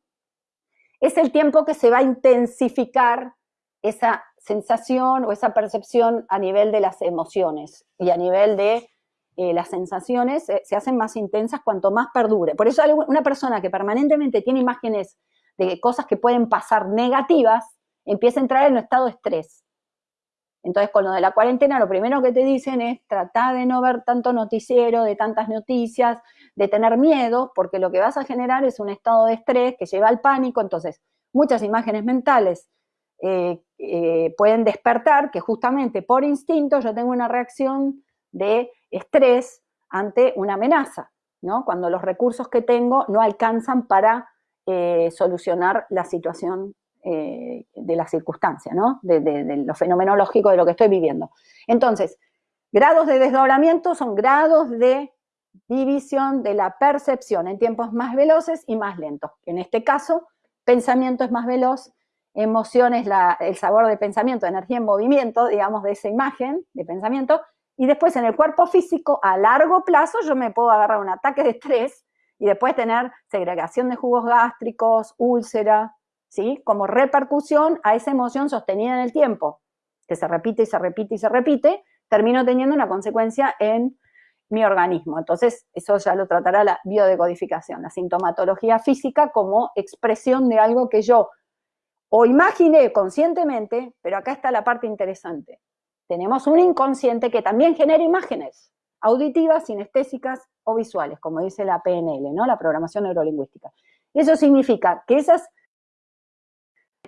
es el tiempo que se va a intensificar esa sensación o esa percepción a nivel de las emociones y a nivel de eh, las sensaciones eh, se hacen más intensas cuanto más perdure. Por eso una persona que permanentemente tiene imágenes de cosas que pueden pasar negativas, empieza a entrar en un estado de estrés. Entonces, con lo de la cuarentena, lo primero que te dicen es tratar de no ver tanto noticiero, de tantas noticias, de tener miedo, porque lo que vas a generar es un estado de estrés que lleva al pánico. Entonces, muchas imágenes mentales eh, pueden despertar que justamente por instinto yo tengo una reacción de estrés ante una amenaza, ¿no? Cuando los recursos que tengo no alcanzan para eh, solucionar la situación eh, de la circunstancia, ¿no? De, lo fenomenológico de lo que estoy viviendo. Entonces, grados de desdoblamiento son grados de división de la percepción en tiempos más veloces y más lentos. En este caso, pensamiento es más veloz, emoción es el sabor de pensamiento, energía en movimiento, digamos, de esa imagen de pensamiento, y después en el cuerpo físico, a largo plazo, yo me puedo agarrar un ataque de estrés y después tener segregación de jugos gástricos, úlcera, ¿sí? Como repercusión a esa emoción sostenida en el tiempo, que se repite y se repite y se repite, termino teniendo una consecuencia en mi organismo. Entonces, eso ya lo tratará la biodecodificación, la sintomatología física como expresión de algo que yo o imaginé conscientemente, pero acá está la parte interesante. Tenemos un inconsciente que también genera imágenes auditivas, sinestésicas o visuales, como dice la PNL, ¿no? la programación neurolingüística. Eso significa que esas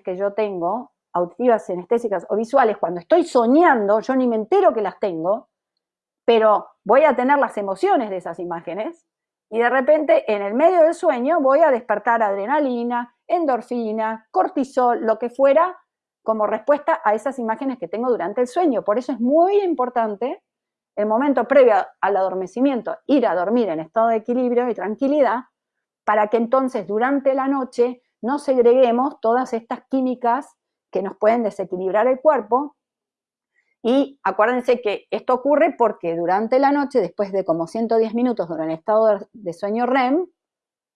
que yo tengo, auditivas, sinestésicas o visuales, cuando estoy soñando, yo ni me entero que las tengo, pero voy a tener las emociones de esas imágenes y de repente en el medio del sueño voy a despertar adrenalina, endorfina, cortisol, lo que fuera, como respuesta a esas imágenes que tengo durante el sueño. Por eso es muy importante el momento previo al adormecimiento, ir a dormir en estado de equilibrio y tranquilidad, para que entonces durante la noche no segreguemos todas estas químicas que nos pueden desequilibrar el cuerpo. Y acuérdense que esto ocurre porque durante la noche, después de como 110 minutos durante el estado de sueño REM,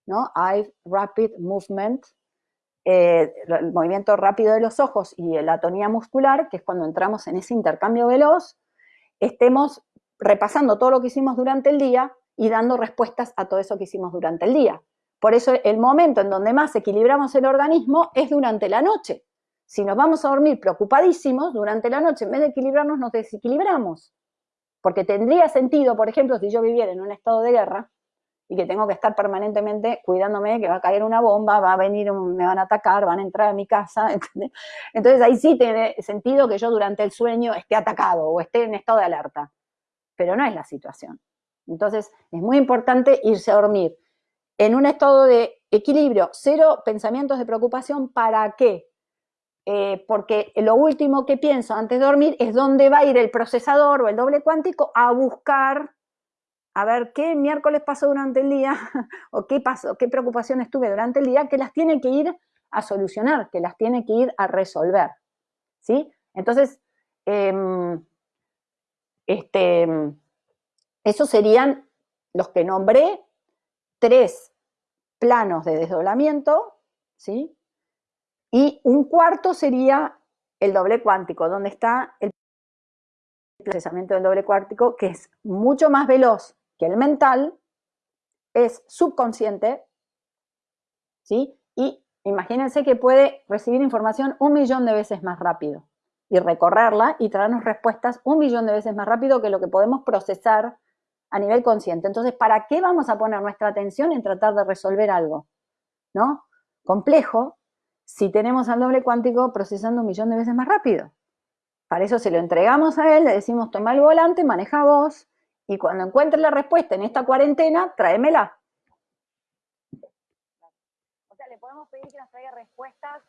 ¿no? Eye Rapid Movement, eh, el movimiento rápido de los ojos y la atonía muscular, que es cuando entramos en ese intercambio veloz, estemos repasando todo lo que hicimos durante el día y dando respuestas a todo eso que hicimos durante el día. Por eso el momento en donde más equilibramos el organismo es durante la noche. Si nos vamos a dormir preocupadísimos, durante la noche, en vez de equilibrarnos, nos desequilibramos. Porque tendría sentido, por ejemplo, si yo viviera en un estado de guerra y que tengo que estar permanentemente cuidándome que va a caer una bomba, va a venir, me van a atacar, van a entrar a mi casa. [laughs] Entonces ahí sí tiene sentido que yo durante el sueño esté atacado o esté en estado de alerta. Pero no es la situación. Entonces es muy importante irse a dormir en un estado de equilibrio, cero pensamientos de preocupación, ¿para qué? Eh, porque lo último que pienso antes de dormir es dónde va a ir el procesador o el doble cuántico a buscar, a ver qué miércoles pasó durante el día, [laughs] o qué pasó, qué preocupaciones tuve durante el día, que las tiene que ir a solucionar, que las tiene que ir a resolver. ¿Sí? Entonces, em, este, esos serían los que nombré, tres planos de desdoblamiento, ¿sí? Y un cuarto sería el doble cuántico, donde está el procesamiento del doble cuántico, que es mucho más veloz que el mental, es subconsciente, ¿sí? Y imagínense que puede recibir información un millón de veces más rápido y recorrerla y traernos respuestas un millón de veces más rápido que lo que podemos procesar a nivel consciente. Entonces, ¿para qué vamos a poner nuestra atención en tratar de resolver algo? ¿No? Complejo, si tenemos al doble cuántico procesando un millón de veces más rápido. Para eso se lo entregamos a él, le decimos toma el volante, maneja vos, y cuando encuentres la respuesta en esta cuarentena, tráemela. O sea, le podemos pedir que nos traiga respuestas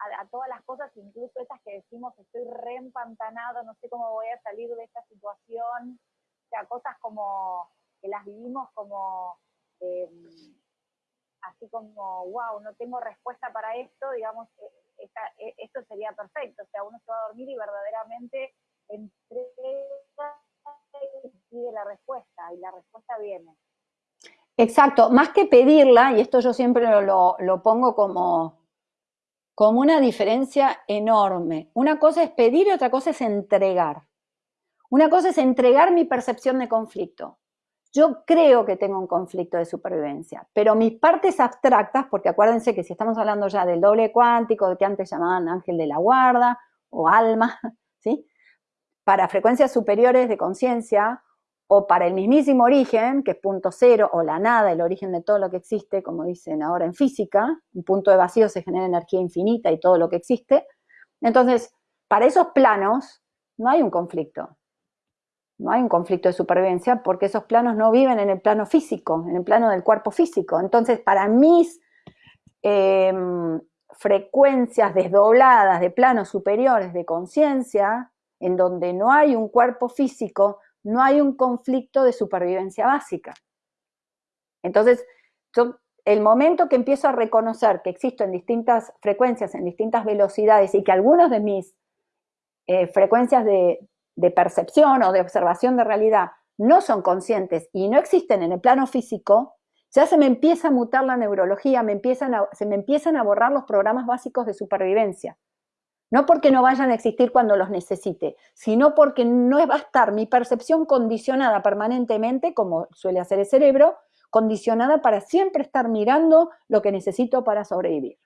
a, todas las cosas, incluso esas que decimos estoy reempantanado, no sé cómo voy a salir de esta situación. O sea, cosas como que las vivimos como eh, así como, wow, no tengo respuesta para esto, digamos, eh, eh, esto sería perfecto. O sea, uno se va a dormir y verdaderamente entrega la respuesta, y la respuesta viene. Exacto, más que pedirla, y esto yo siempre lo, lo pongo como, como una diferencia enorme. Una cosa es pedir y otra cosa es entregar. Una cosa es entregar mi percepción de conflicto. Yo creo que tengo un conflicto de supervivencia, pero mis partes abstractas, porque acuérdense que si estamos hablando ya del doble cuántico, de que antes llamaban ángel de la guarda o alma, [laughs] ¿sí? Para frecuencias superiores de conciencia o para el mismísimo origen, que es punto cero o la nada, el origen de todo lo que existe, como dicen ahora en física, un punto de vacío se genera energía infinita y todo lo que existe. Entonces, para esos planos no hay un conflicto, no hay un conflicto de supervivencia porque esos planos no viven en el plano físico, en el plano del cuerpo físico. Entonces, para mis em, frecuencias desdobladas de planos superiores de conciencia, en donde no hay un cuerpo físico, no hay un conflicto de supervivencia básica. Entonces, el momento que empiezo a reconocer que existo en distintas frecuencias, en distintas velocidades y que algunas de mis eh, frecuencias de, percepción o de observación de realidad no son conscientes y no existen en el plano físico, ya se me empieza a mutar la neurología, se me empiezan a borrar los programas básicos de supervivencia. No porque no vayan a existir cuando los necesite, sino porque no va a estar mi percepción condicionada permanentemente, como suele hacer el cerebro, condicionada para siempre estar mirando lo que necesito para sobrevivir.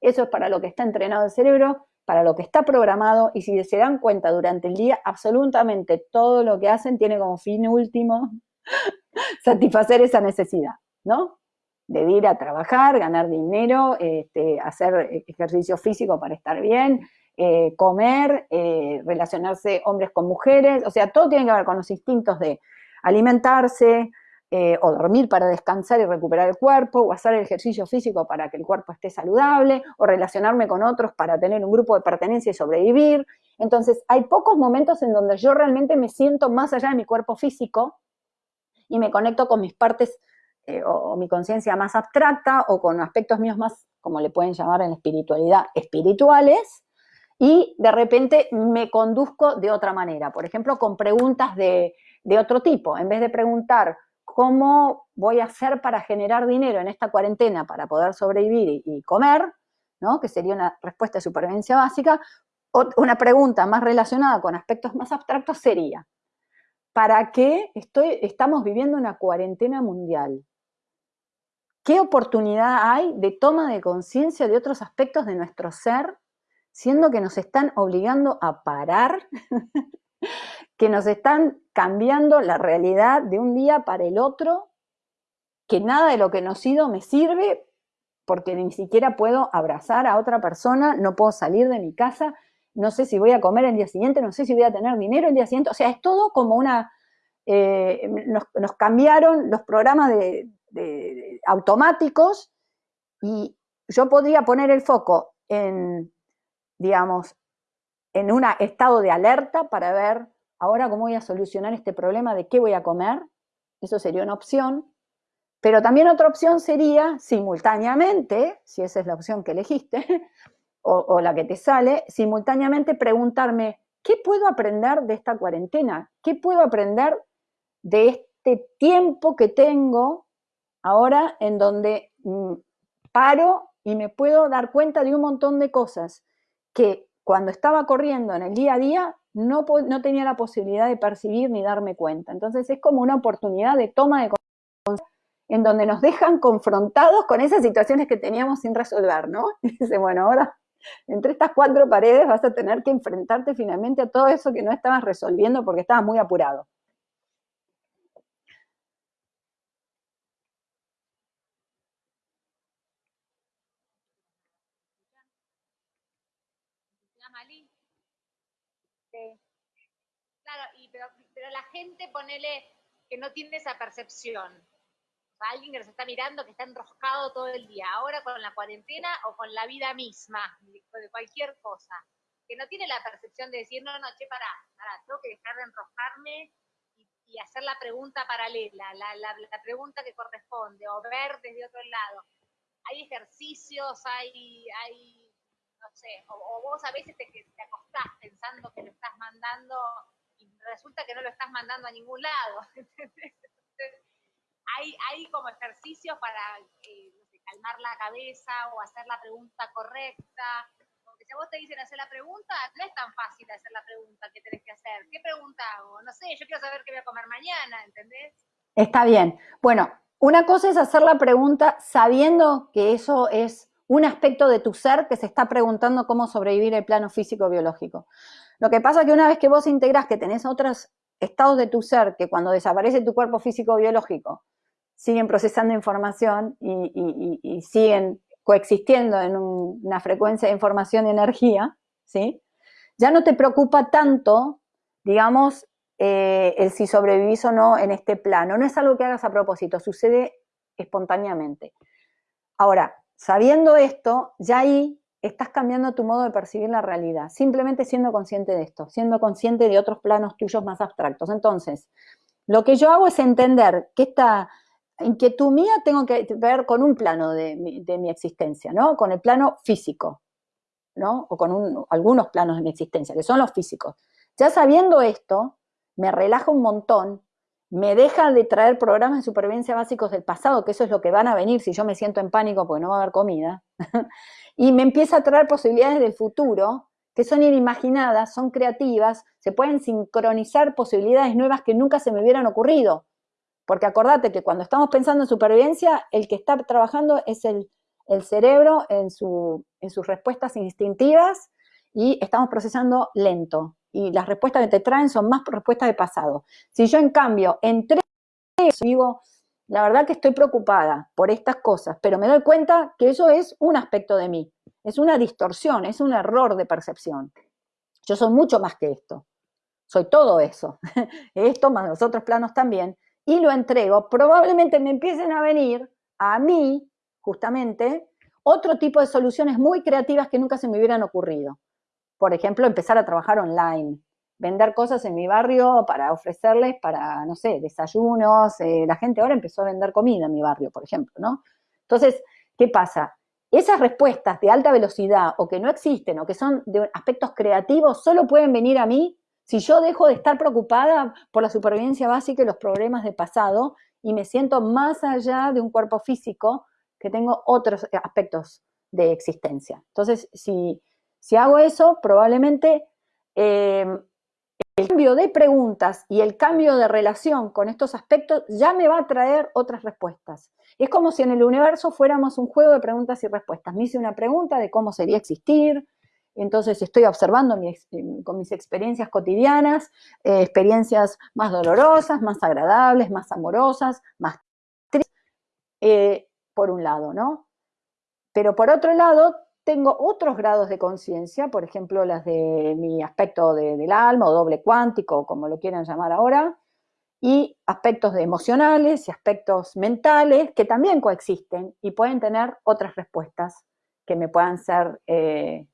Eso es para lo que está entrenado el cerebro para lo que está programado y si se dan cuenta durante el día, absolutamente todo lo que hacen tiene como fin último [laughs] satisfacer esa necesidad, ¿no? De ir a trabajar, ganar dinero, este, hacer ejercicio físico para estar bien, eh, comer, eh, relacionarse hombres con mujeres, o sea, todo tiene que ver con los instintos de alimentarse, eh, o dormir para descansar y recuperar el cuerpo, o hacer ejercicio físico para que el cuerpo esté saludable, o relacionarme con otros para tener un grupo de pertenencia y sobrevivir. Entonces, hay pocos momentos en donde yo realmente me siento más allá de mi cuerpo físico y me conecto con mis partes eh, o, mi conciencia más abstracta o con aspectos míos más, como le pueden llamar en espiritualidad, espirituales, y de repente me conduzco de otra manera, por ejemplo, con preguntas de, de otro tipo. En vez de preguntar ¿cómo voy a hacer para generar dinero en esta cuarentena para poder sobrevivir y, comer? ¿no? Que sería una respuesta de supervivencia básica. Una pregunta más relacionada con aspectos más abstractos sería, ¿para qué estoy, estamos viviendo una cuarentena mundial? ¿Qué oportunidad hay de toma de conciencia de otros aspectos de nuestro ser, siendo que nos están obligando a parar, [laughs] que nos están cambiando la realidad de un día para el otro, que nada de lo que nos sido me sirve porque ni siquiera puedo abrazar a otra persona, no puedo salir de mi casa, no sé si voy a comer el día siguiente, no sé si voy a tener dinero el día siguiente, o sea, es todo como una... Eh, nos, cambiaron los programas de, automáticos y yo podría poner el foco en, digamos, en un estado de alerta para ver ahora cómo voy a solucionar este problema de qué voy a comer, eso sería una opción, pero también otra opción sería simultáneamente, si esa es la opción que elegiste, [laughs] o, la que te sale, simultáneamente preguntarme, ¿qué puedo aprender de esta cuarentena? ¿Qué puedo aprender de este tiempo que tengo ahora en donde mm, paro y me puedo dar cuenta de un montón de cosas que cuando estaba corriendo en el día a día no, no tenía la posibilidad de percibir ni darme cuenta. Entonces es como una oportunidad de toma de conciencia en donde nos dejan confrontados con esas situaciones que teníamos sin resolver, ¿no? [laughs] Y dice, bueno, ahora entre estas cuatro paredes vas a tener que enfrentarte finalmente a todo eso que no estabas resolviendo porque estabas muy apurado. Claro, pero, pero la gente, ponele que no tiene esa percepción. Alguien que nos está mirando que está enroscado todo el día, ahora con la cuarentena o con la vida misma, de cualquier cosa, que no tiene la percepción de decir, no, no, che, pará, pará, tengo que dejar de enroscarme y, hacer la pregunta paralela, la, la, pregunta que corresponde, o ver desde otro lado. Hay ejercicios, hay, hay no sé, o, vos a veces te, acostás pensando que lo estás mandando y resulta que no lo estás mandando a ningún lado. [laughs] ¿entendés? hay, hay como ejercicios para eh, calmar la cabeza o hacer la pregunta correcta. Porque si a vos te dicen hacer la pregunta, no es tan fácil hacer la pregunta que tenés que hacer. ¿Qué pregunta hago? No sé, yo quiero saber qué voy a comer mañana, ¿entendés? Está bien. Bueno, una cosa es hacer la pregunta sabiendo que eso es un aspecto de tu ser que se está preguntando cómo sobrevivir el plano físico-biológico. Lo que pasa es que una vez que vos integrás que tenés otros estados de tu ser, que cuando desaparece tu cuerpo físico-biológico, siguen procesando información y, siguen coexistiendo en una frecuencia de información y energía, ¿sí? ya no te preocupa tanto, digamos, eh, el si sobrevivís o no en este plano. No es algo que hagas a propósito, sucede espontáneamente. Ahora, sabiendo esto, ya ahí estás cambiando tu modo de percibir la realidad, simplemente siendo consciente de esto, siendo consciente de otros planos tuyos más abstractos. Entonces, lo que yo hago es entender que esta inquietud mía tengo que ver con un plano de mi, existencia, ¿no? Con el plano físico, ¿no? O con algunos planos de mi existencia, que son los físicos. Ya sabiendo esto, me relaja un montón, me deja de traer programas de supervivencia básicos del pasado, que eso es lo que van a venir si yo me siento en pánico porque no va a haber comida, [laughs] y me empieza a traer posibilidades del futuro que son inimaginadas, son creativas, se pueden sincronizar posibilidades nuevas que nunca se me hubieran ocurrido. Porque acordate que cuando estamos pensando en supervivencia, el que está trabajando es el, cerebro en, su, en sus respuestas instintivas y estamos procesando lento. Y las respuestas que te traen son más respuestas de pasado. Si yo, en cambio, entre eso digo, la verdad que estoy preocupada por estas cosas, pero me doy cuenta que eso es un aspecto de mí, es una distorsión, es un error de percepción. Yo soy mucho más que esto, soy todo eso, [laughs] esto más los otros planos también, y lo entrego, probablemente me empiecen a venir a mí, justamente, otro tipo de soluciones muy creativas que nunca se me hubieran ocurrido. Por ejemplo, empezar a trabajar online, vender cosas en mi barrio para ofrecerles para, no sé, desayunos. Eh, la gente ahora empezó a vender comida en mi barrio, por ejemplo, ¿no? Entonces, ¿qué pasa? Esas respuestas de alta velocidad o que no existen o que son de aspectos creativos solo pueden venir a mí si yo dejo de estar preocupada por la supervivencia básica y los problemas de pasado y me siento más allá de un cuerpo físico que tengo otros aspectos de existencia. Entonces, si, hago eso, probablemente eh, el cambio de preguntas y el cambio de relación con estos aspectos ya me va a traer otras respuestas. Es como si en el universo fuéramos un juego de preguntas y respuestas. Me hice una pregunta de cómo sería existir, entonces estoy observando con mis experiencias cotidianas, eh, experiencias más dolorosas, más agradables, más amorosas, más tristes, eh, por un lado, ¿no? Pero por otro lado, tengo otros grados de conciencia, por ejemplo, las de mi aspecto del alma o doble cuántico, como lo quieran llamar ahora, y aspectos de emocionales y aspectos mentales que también coexisten y pueden tener otras respuestas que me puedan ser eh,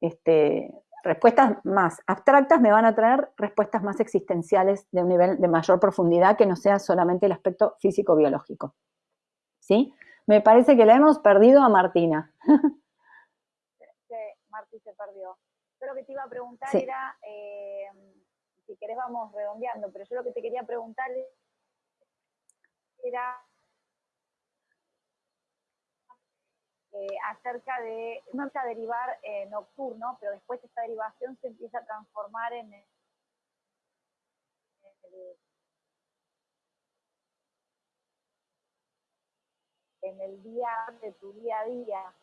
este, respuestas más abstractas, me van a traer respuestas más existenciales de un nivel de mayor profundidad que no sea solamente el aspecto físico-biológico. ¿Sí? Me parece que la hemos perdido a Martina. [laughs] Se perdió. Yo lo que te iba a preguntar era, eh, si querés vamos redondeando, pero yo lo que te quería preguntar era eh, acerca de, no empieza a derivar eh, nocturno, pero después esta derivación se empieza a transformar en el, en el día de tu día a día,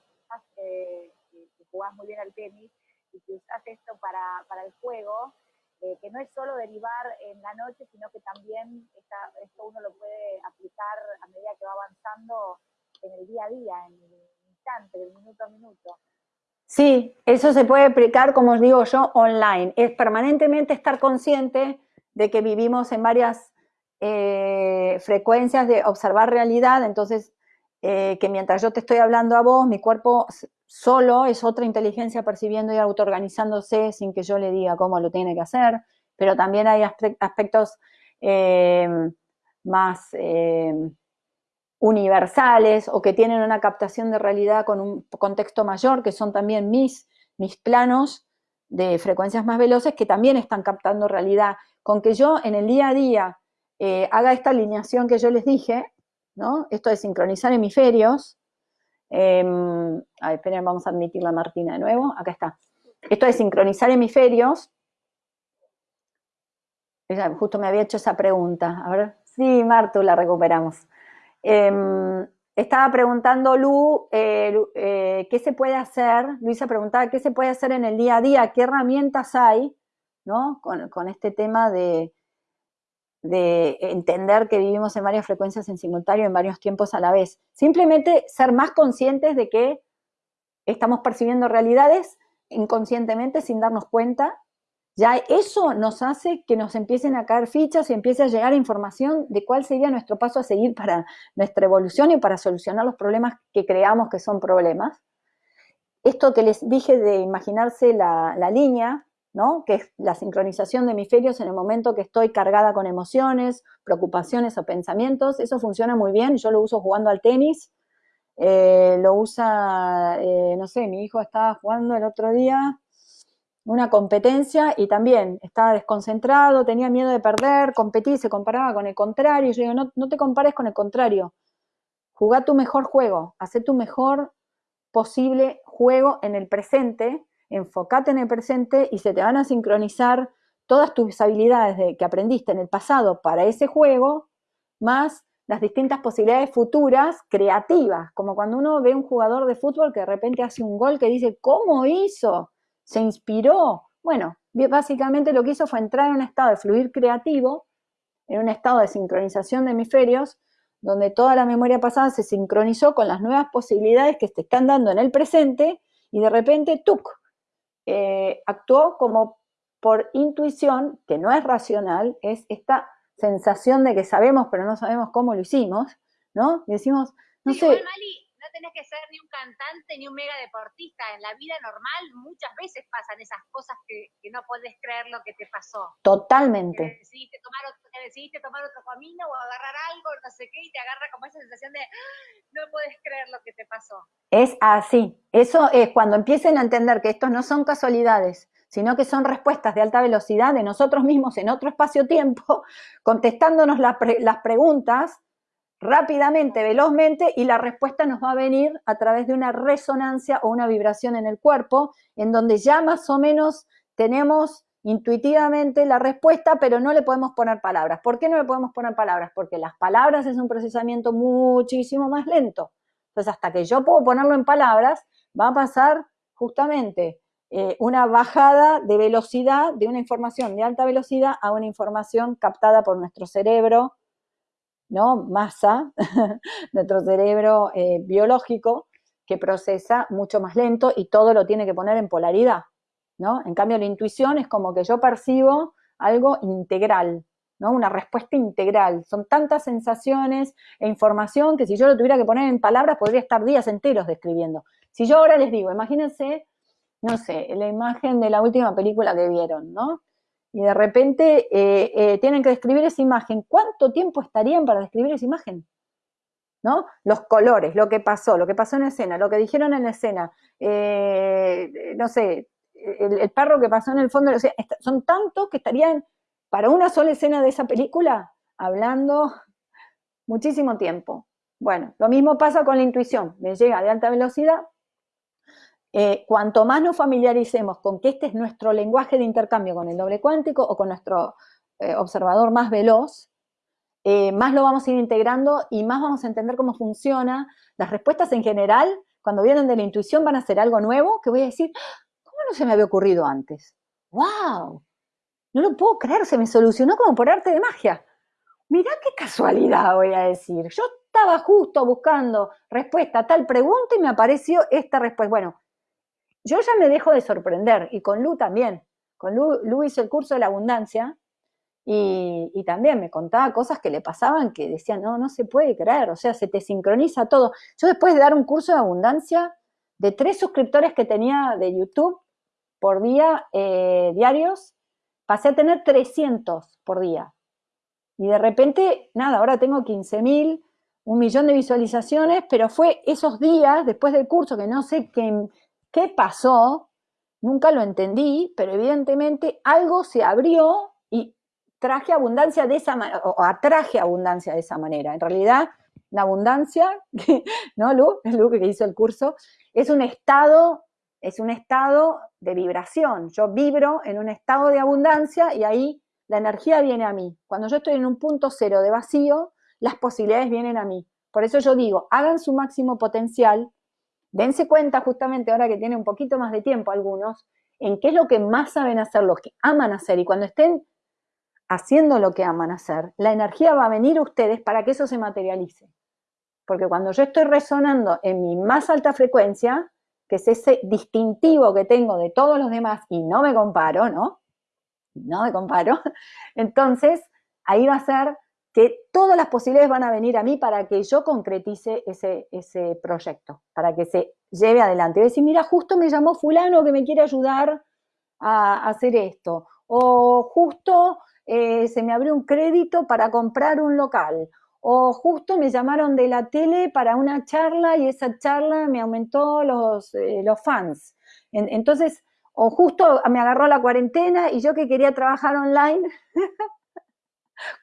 eh, que jugás muy bien al tenis y que usas esto para, para el juego, eh, que no es solo derivar en la noche, sino que también esto uno lo puede aplicar a medida que va avanzando en el día a día, en el instante, del minuto a minuto. Sí, eso se puede aplicar, como os digo yo, online. Es permanentemente estar consciente de que vivimos en varias eh, frecuencias de observar realidad, entonces eh, que mientras yo te estoy hablando a vos, mi cuerpo solo es otra inteligencia percibiendo y autoorganizándose sin que yo le diga cómo lo tiene que hacer, pero también hay aspectos eh, más eh, universales o que tienen una captación de realidad con un contexto mayor, que son también mis, mis planos de frecuencias más veloces que también están captando realidad. Con que yo en el día a día haga esta alineación que yo les dije, esto de sincronizar hemisferios. Eh, a esperen, vamos a admitir la Martina de nuevo. Acá está. Esto de sincronizar hemisferios. Justo me había hecho esa pregunta. A ver, sí, Martu, la recuperamos. Em, estaba preguntando Lu, eh, eh, ¿qué se puede hacer? Luisa preguntaba, ¿qué se puede hacer en el día a día? ¿Qué herramientas hay? ¿no? con este tema de, de entender que vivimos en varias frecuencias en simultáneo, en varios tiempos a la vez. Simplemente ser más conscientes de que estamos percibiendo realidades inconscientemente sin darnos cuenta. Ya eso nos hace que nos empiecen a caer fichas y empiece a llegar información de cuál sería nuestro paso a seguir para nuestra evolución y para solucionar los problemas que creamos que son problemas. Esto que les dije de imaginarse la, la línea, que es la sincronización de hemisferios en el momento que estoy cargada con emociones, preocupaciones o pensamientos. Eso funciona muy bien, yo lo uso jugando al tenis, eh, lo usa, eh, no sé, mi hijo estaba jugando el otro día una competencia y también estaba desconcentrado, tenía miedo de perder, competí, se comparaba con el contrario. Yo digo, no, no te compares con el contrario, jugá tu mejor juego, haz tu mejor posible juego en el presente enfócate en el presente y se te van a sincronizar todas tus habilidades de, que aprendiste en el pasado para ese juego, más las distintas posibilidades futuras creativas, como cuando uno ve un jugador de fútbol que de repente hace un gol que dice, ¿cómo hizo? ¿Se inspiró? Bueno, básicamente lo que hizo fue entrar en un estado de fluir creativo, en un estado de sincronización de hemisferios, donde toda la memoria pasada se sincronizó con las nuevas posibilidades que te están dando en el presente y de repente, ¡tuc! Eh, actuó como por intuición, que no es racional, es esta sensación de que sabemos pero no sabemos cómo lo hicimos, ¿no? Y decimos, no sé tenés que ser ni un cantante ni un mega deportista. En la vida normal muchas veces pasan esas cosas que, no podés creer lo que te pasó. Totalmente. Que decidiste, tomar otro, decidiste tomar otro camino o agarrar algo, no sé qué, y te agarra como esa sensación de ah, no podés creer lo que te pasó. Es así. Eso es cuando empiecen a entender que estos no son casualidades, sino que son respuestas de alta velocidad de nosotros mismos en otro espacio-tiempo, [laughs] contestándonos las preguntas rápidamente, velozmente, y la respuesta nos va a venir a través de una resonancia o una vibración en el cuerpo, en donde ya más o menos tenemos intuitivamente la respuesta, pero no le podemos poner palabras. ¿Por qué no le podemos poner palabras? Porque las palabras es un procesamiento muchísimo más lento. Entonces, hasta que yo puedo ponerlo en palabras, va a pasar justamente eh, una bajada de velocidad de una información de alta velocidad a una información captada por nuestro cerebro, ¿no? Masa, [laughs] nuestro cerebro eh, biológico, que procesa mucho más lento y todo lo tiene que poner en polaridad. En cambio, la intuición es como que yo percibo algo integral, ¿no? Una respuesta integral. Son tantas sensaciones e información que si yo lo tuviera que poner en palabras podría estar días enteros describiendo. Si yo ahora les digo, imagínense, no sé, la imagen de la última película que vieron, ¿no? Y de repente eh, eh, tienen que describir esa imagen. ¿Cuánto tiempo estarían para describir esa imagen? ¿no? Los colores, lo que pasó, lo que pasó en escena, lo que dijeron en escena, eh, no sé, el, perro que pasó en el fondo, son tantos que estarían para una sola escena de esa película hablando muchísimo tiempo. Bueno, lo mismo pasa con la intuición, me llega de alta velocidad. Eh, cuanto más nos familiaricemos con que este es nuestro lenguaje de intercambio con el doble cuántico o con nuestro eh, observador más veloz, eh, más lo vamos a ir integrando y más vamos a entender cómo funciona. Las respuestas en general, cuando vienen de la intuición, van a ser algo nuevo que voy a decir, no se me había ocurrido antes? ¡Wow! No lo puedo creer, se me solucionó como por arte de magia. Mirá qué casualidad, voy a decir. Yo estaba justo buscando respuesta a tal pregunta y me apareció esta respuesta. Bueno, yo ya me dejo de sorprender, y con Lu también. Con Lu, Lu hizo el curso de la abundancia, y, también me contaba cosas que le pasaban que decía, no, no se puede creer, o sea, se te sincroniza todo. Yo después de dar un curso de abundancia, de tres suscriptores que tenía de YouTube, por día eh, diarios, pasé a tener 300 por día. Y de repente, nada, ahora tengo 15 mil, un millón de visualizaciones, pero fue esos días después del curso que no sé qué, qué pasó, nunca lo entendí, pero evidentemente algo se abrió y traje abundancia de esa manera, o atraje abundancia de esa manera. En realidad, la abundancia, [laughs] ¿no, Lu? Es Lu que hizo el curso, es un estado es un estado de vibración. Yo vibro en un estado de abundancia y ahí la energía viene a mí. Cuando yo estoy en un punto cero de vacío, las posibilidades vienen a mí. Por eso yo digo, hagan su máximo potencial, dense cuenta justamente ahora que tienen un poquito más de tiempo algunos, en qué es lo que más saben hacer, lo que aman hacer. Y cuando estén haciendo lo que aman hacer, la energía va a venir a ustedes para que eso se materialice. Porque cuando yo estoy resonando en mi más alta frecuencia, que es ese distintivo que tengo de todos los demás y no me comparo, ¿no? No me comparo. [laughs] Entonces, ahí va a ser que todas las posibilidades van a venir a mí para que yo concretice ese, ese proyecto, para que se lleve adelante. Y decir, mira, justo me llamó fulano que me quiere ayudar a hacer esto, o justo eh, se me abrió un crédito para comprar un local, o justo me llamaron de la tele para una charla y esa charla me aumentó los, eh, los fans. entonces, o justo me agarró la cuarentena y yo que quería trabajar online, [laughs]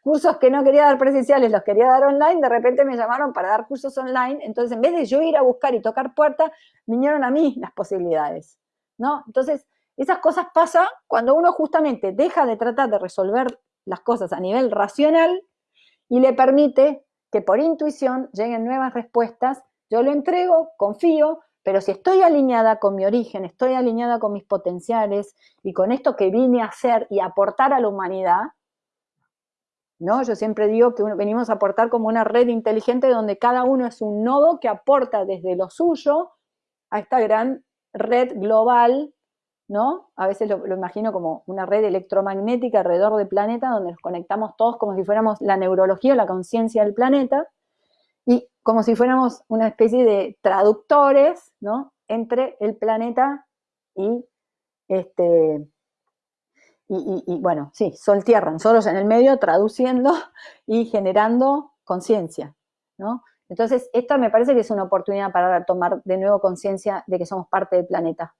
cursos que no quería dar presenciales, los quería dar online, de repente me llamaron para dar cursos online, entonces en vez de yo ir a buscar y tocar puertas, vinieron a mí las posibilidades, ¿no? Entonces, esas cosas pasan cuando uno justamente deja de tratar de resolver las cosas a nivel racional y le permite que por intuición lleguen nuevas respuestas, yo lo entrego, confío, pero si estoy alineada con mi origen, estoy alineada con mis potenciales y con esto que vine a hacer y aportar a la humanidad, ¿no? Yo siempre digo que venimos a aportar como una red inteligente donde cada uno es un nodo que aporta desde lo suyo a esta gran red global ¿no? A veces lo, imagino como una red electromagnética alrededor del planeta donde nos conectamos todos como si fuéramos la neurología o la conciencia del planeta y como si fuéramos una especie de traductores, ¿no? Entre el planeta y este... Y, bueno, sí, Sol-Tierra, en el medio traduciendo y generando conciencia, ¿no? Entonces, esta me parece que es una oportunidad para tomar de nuevo conciencia de que somos parte del planeta,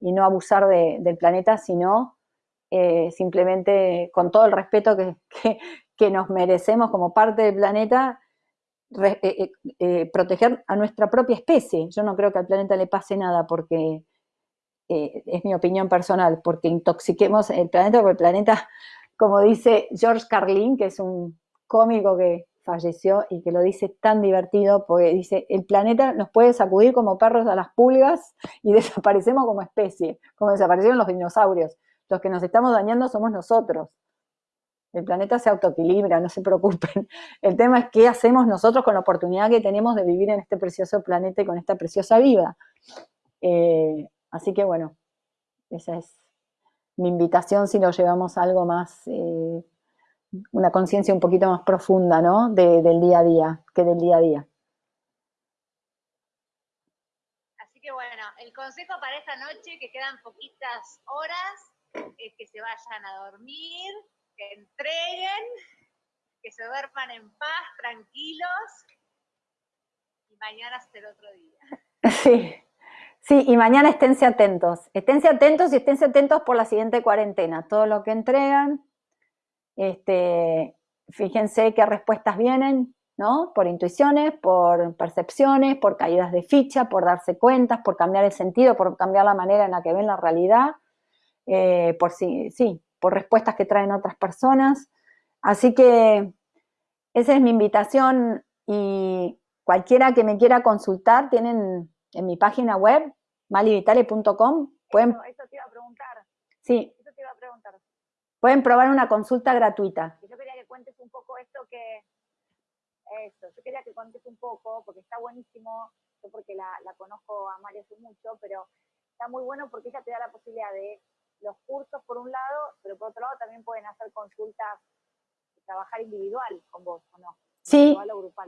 y no abusar del planeta, sino eh, simplemente con todo el respeto que, [laughs] que, nos merecemos como parte del planeta, eh, eh, proteger a nuestra propia especie. Yo no creo que al planeta le pase nada porque eh, es mi opinión personal, porque intoxiquemos el planeta, porque el planeta, como dice George Carlin, que es un cómico que falleció y que lo dice tan divertido, porque dice, el planeta nos puede sacudir como perros a las pulgas y [laughs] desaparecemos como especie, como desaparecieron los dinosaurios. Los que nos estamos dañando somos nosotros. El planeta se autoequilibra, no se preocupen. [laughs] El tema es qué hacemos nosotros con la oportunidad que tenemos de vivir en este precioso planeta y con esta preciosa vida. Eh, así que bueno, esa es mi invitación si lo llevamos a algo más, eh, una conciencia un poquito más profunda, ¿no? del día a día, que del día a día. Así que bueno, el consejo para esta noche, que quedan poquitas horas, es que se vayan a dormir, que entreguen, que se duerman en paz, tranquilos, y mañana será el otro día. [laughs] Sí, sí, y mañana esténse atentos, esténse atentos y esténse atentos por la siguiente cuarentena, todo lo que entregan, este, fíjense qué respuestas vienen, ¿no? Por intuiciones, por percepciones, por caídas de ficha, por darse cuentas, por cambiar el sentido, por cambiar la manera en la que ven la realidad, eh, por sí, sí, por respuestas que traen otras personas. Así que esa es mi invitación y cualquiera que me quiera consultar, tienen en mi página web, malivitale.com, pueden... Eso, te iba a preguntar. Sí. Eso te iba a preguntar. Pueden probar una consulta gratuita. Yo quería que cuentes un poco esto que... Eso, yo quería que cuentes un poco, porque está buenísimo, yo porque la, la conozco a María hace mucho, pero está muy bueno porque ella te da la posibilidad de los cursos por un lado, pero por otro lado también pueden hacer consultas, trabajar individual con vos, ¿o no? Sí,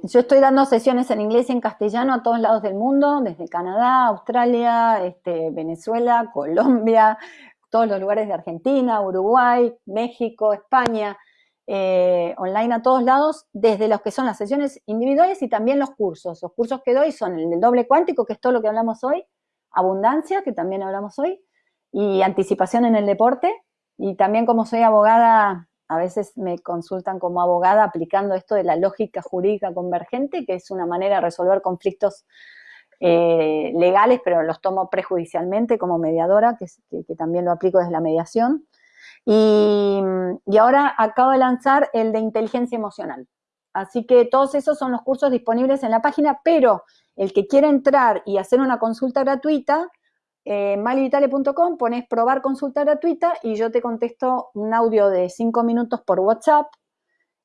yo estoy dando sesiones en inglés y en castellano a todos lados del mundo, desde Canadá, Australia, este, Venezuela, Colombia, todos los lugares de Argentina, Uruguay, México, España, eh, online a todos lados, desde los que son las sesiones individuales y también los cursos. Los cursos que doy son el del doble cuántico, que es todo lo que hablamos hoy, abundancia, que también hablamos hoy, y anticipación en el deporte. Y también como soy abogada, a veces me consultan como abogada aplicando esto de la lógica jurídica convergente, que es una manera de resolver conflictos eh, legales, pero los tomo prejudicialmente como mediadora, que, también lo aplico desde la mediación. Y, y, ahora acabo de lanzar el de inteligencia emocional. Así que todos esos son los cursos disponibles en la página, pero el que quiera entrar y hacer una consulta gratuita, eh, malivitale.com, pones probar consulta gratuita y yo te contesto un audio de 5 minutos por WhatsApp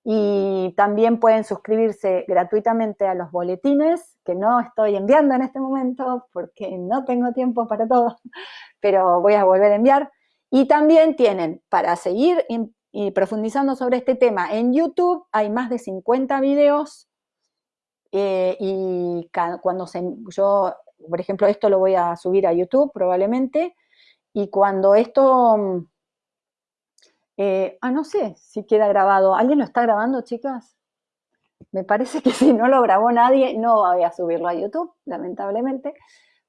y también pueden suscribirse gratuitamente a los boletines que no estoy enviando en este momento porque no tengo tiempo para todo, [laughs] pero voy a volver a enviar. Y también tienen, para seguir y profundizando sobre este tema, en YouTube hay más de 50 videos eh, y cuando se, yo por ejemplo, esto lo voy a subir a YouTube probablemente, y cuando esto, mm, eh, ah, no sé si queda grabado, ¿alguien lo está grabando, chicas? Me parece que [laughs] si no lo grabó nadie, no voy a subirlo a YouTube, lamentablemente,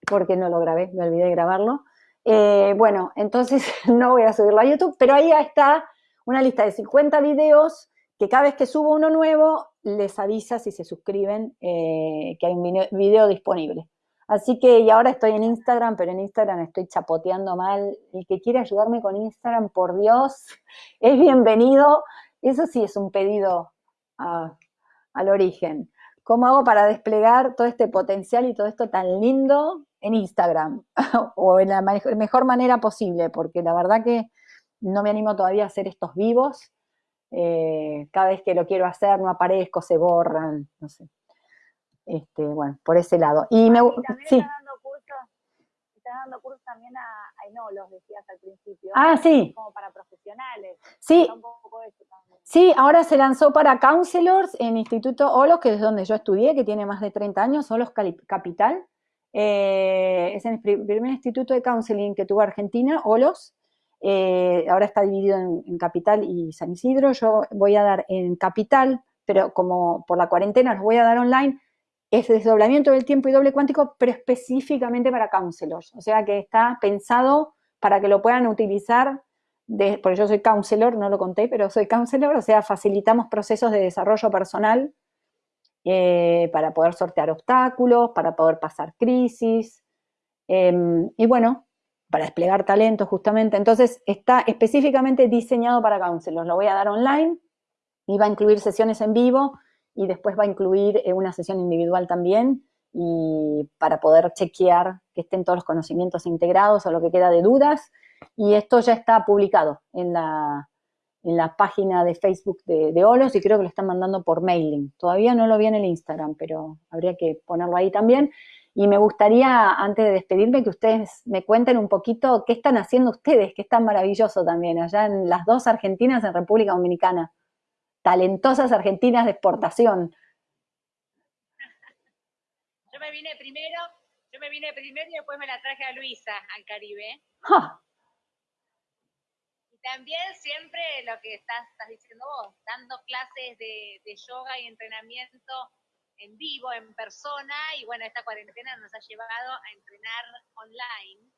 porque no lo grabé, me olvidé de grabarlo. Eh, bueno, entonces [laughs] no voy a subirlo a YouTube, pero ahí está una lista de 50 videos que cada vez que subo uno nuevo, les avisa si se suscriben eh, que hay un video disponible. Así que, y ahora estoy en Instagram, pero en Instagram estoy chapoteando mal. El que quiere ayudarme con Instagram, por Dios, [laughs] es bienvenido. Eso sí es un pedido al origen. ¿Cómo hago para desplegar todo este potencial y todo esto tan lindo en Instagram? [laughs] o en la mejor manera posible, porque la verdad que no me animo todavía a hacer estos vivos. Eh, cada vez que lo quiero hacer no aparezco, se borran, no sé. Este, bueno, por ese lado. Y me, sí. Está dando cursos, está dando cursos también a, a Enolos, decías al principio. Ah, sí. Como para profesionales. Sí. Sí, ahora se lanzó para counselors en Instituto Olos, que es donde yo estudié, que tiene más de 30 años, Olos Capital. Eh, es el primer instituto de counseling que tuvo Argentina, Olos. Eh, ahora está dividido en, en, Capital y San Isidro. Yo voy a dar en Capital, pero como por la cuarentena los voy a dar online, es desdoblamiento del tiempo y doble cuántico, pero específicamente para counselors. O sea que está pensado para que lo puedan utilizar, de, porque yo soy counselor, no lo conté, pero soy counselor, o sea, facilitamos procesos de desarrollo personal eh, para poder sortear obstáculos, para poder pasar crisis. Em, y bueno, para desplegar talento justamente. Entonces está específicamente diseñado para counselors. Lo voy a dar online y va a incluir sesiones en vivo y después va a incluir eh, una sesión individual también y para poder chequear que estén todos los conocimientos integrados o lo que queda de dudas. Y esto ya está publicado en la, en la página de Facebook de, de, Olos y creo que lo están mandando por mailing. Todavía no lo vi en el Instagram, pero habría que ponerlo ahí también. Y me gustaría, antes de despedirme, que ustedes me cuenten un poquito qué están haciendo ustedes, que es tan maravilloso también, allá en las dos Argentinas, en República Dominicana. Talentosas argentinas de exportación. Yo me vine primero, yo me vine primero y después me la traje a Luisa al Caribe. Y también siempre lo que estás, diciendo vos, dando clases de, de yoga y entrenamiento en vivo, en persona, y bueno, esta cuarentena nos ha llevado a entrenar online,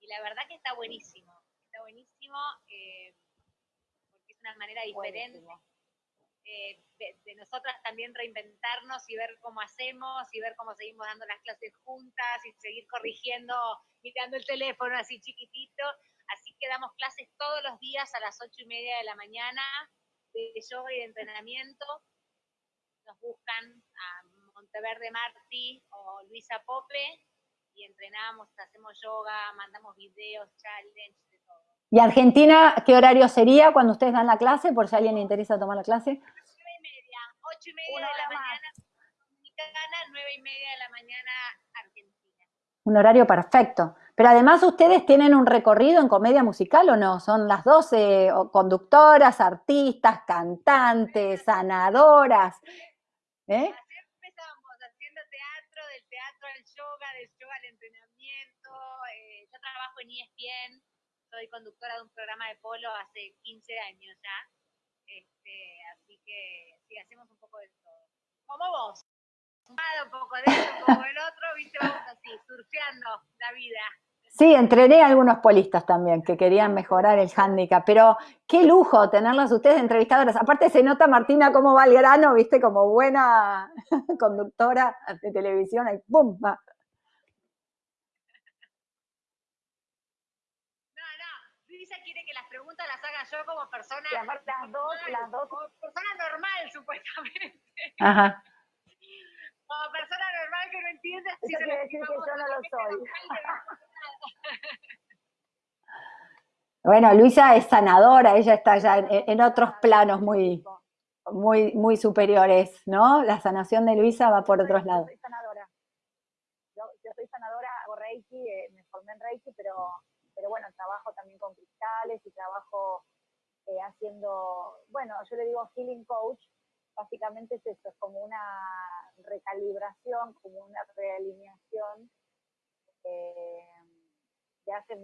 y la verdad que está buenísimo, está buenísimo, eh, porque es una manera diferente eh, de, nosotras también reinventarnos y ver cómo hacemos, y ver cómo seguimos dando las clases juntas, y seguir corrigiendo, mirando el teléfono así chiquitito, así que damos clases todos los días a las ocho y media de la mañana de yoga y de entrenamiento, nos buscan a Monteverde Martí o Luisa Pope y entrenamos, hacemos yoga, mandamos videos, challenge, de. ¿Y Argentina qué horario sería cuando ustedes dan la clase, por si a alguien le interesa tomar la clase? Nueve y media, ocho y media de la mañana dominicana, nueve y media de la mañana argentina. Un horario perfecto. Pero además ustedes tienen un recorrido en comedia musical o no? Son las 12 conductoras, artistas, cantantes, sanadoras. ¿Eh? Así empezamos, haciendo teatro, del teatro al yoga, del yoga al entrenamiento. Eh, yo trabajo en ESPN, soy conductora de un programa de polo hace 15 años ya. Este, así que sí, hacemos un poco de todo. Como vos. Un poco de esto, un poco del otro, viste, vamos así, surfeando la vida. Sí, entrené a algunos polistas también que querían mejorar el hándicap, pero qué lujo tenerlas ustedes entrevistadoras. Aparte se nota, Martina, cómo va el grano, viste, como buena [laughs] conductora de televisión, ahí ¡pum! No, no, Luisa quiere que las preguntas las haga yo como persona. Las dos, las dos. Como persona normal, supuestamente. Ajá. Como persona normal que no entiende. Eso quiere decir que yo no lo soy. Bueno, Luisa es sanadora, ella está ya en, otros planos muy, muy, muy superiores, ¿no? La sanación de Luisa va por otros lados. Yo soy sanadora. Yo, soy sanadora, hago Reiki, eh, me formé en Reiki, pero, pero bueno, trabajo también con cristales y trabajo eh, haciendo, bueno, yo le digo healing coach, básicamente es eso, es como una recalibración, como una realineación eh, de hace,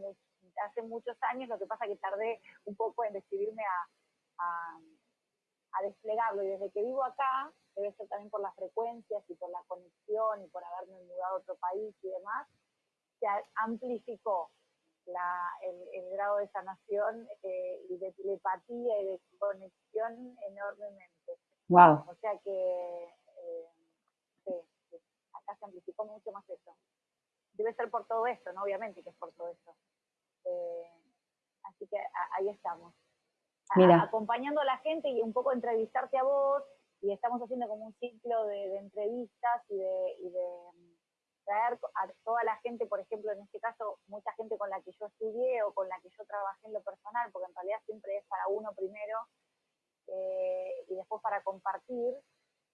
hace muchos años, lo que pasa que tardé un poco en decidirme a, a, desplegarlo. Y desde que vivo acá, debe ser también por las frecuencias y por la conexión y por haberme mudado a otro país y demás, se amplificó la, el, grado de sanación eh, y de telepatía y de conexión enormemente. Wow. O sea que eh, acá se amplificó mucho más eso debe ser por todo esto, ¿no? Obviamente que es por todo esto. Eh, así que ahí estamos. acompañando a la gente y un poco entrevistarte a vos, y estamos haciendo como un ciclo de, entrevistas y de, mm, traer a toda la gente, por ejemplo, en este caso, mucha gente con la que yo estudié o con la que yo trabajé en lo personal, porque en realidad siempre es para uno primero eh, y después para compartir,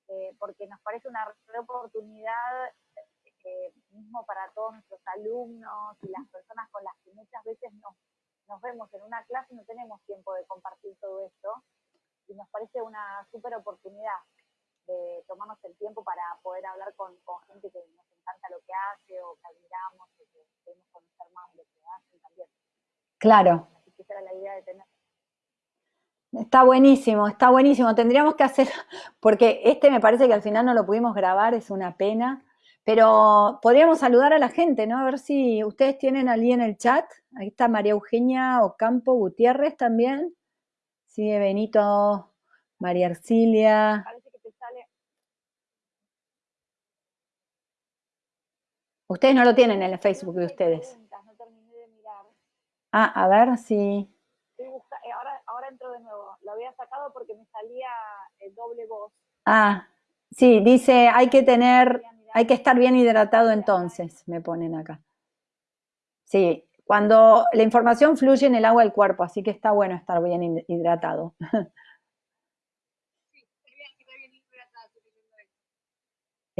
eh, porque nos parece una oportunidad mismo para todos nuestros alumnos y las personas con las que muchas veces nos, nos vemos en una clase y no tenemos tiempo de compartir todo esto. Y nos parece una súper oportunidad de tomarnos el tiempo para poder hablar con, con, gente que nos encanta lo que hace o que admiramos o que queremos conocer más de lo que hacen también. Claro. Así que esa era la idea de tener. Está buenísimo, está buenísimo. Tendríamos que hacer, porque este me parece que al final no lo pudimos grabar, es una pena. Pero podríamos saludar a la gente, ¿no? A ver si ustedes tienen allí en el chat. Ahí está María Eugenia Ocampo Gutiérrez también. Sigue Benito, María Arcilia. Parece que te sale. Ustedes no lo tienen en el Facebook de ustedes. No terminé de mirar. Ah, a ver si... Eh, ahora, ahora entro de nuevo. Lo había sacado porque me salía el doble voz. Ah, sí, dice, hay que tener, hay que estar bien hidratado entonces, me ponen acá. Sí, cuando la información fluye en el agua del cuerpo, así que está bueno estar bien hidratado. [laughs]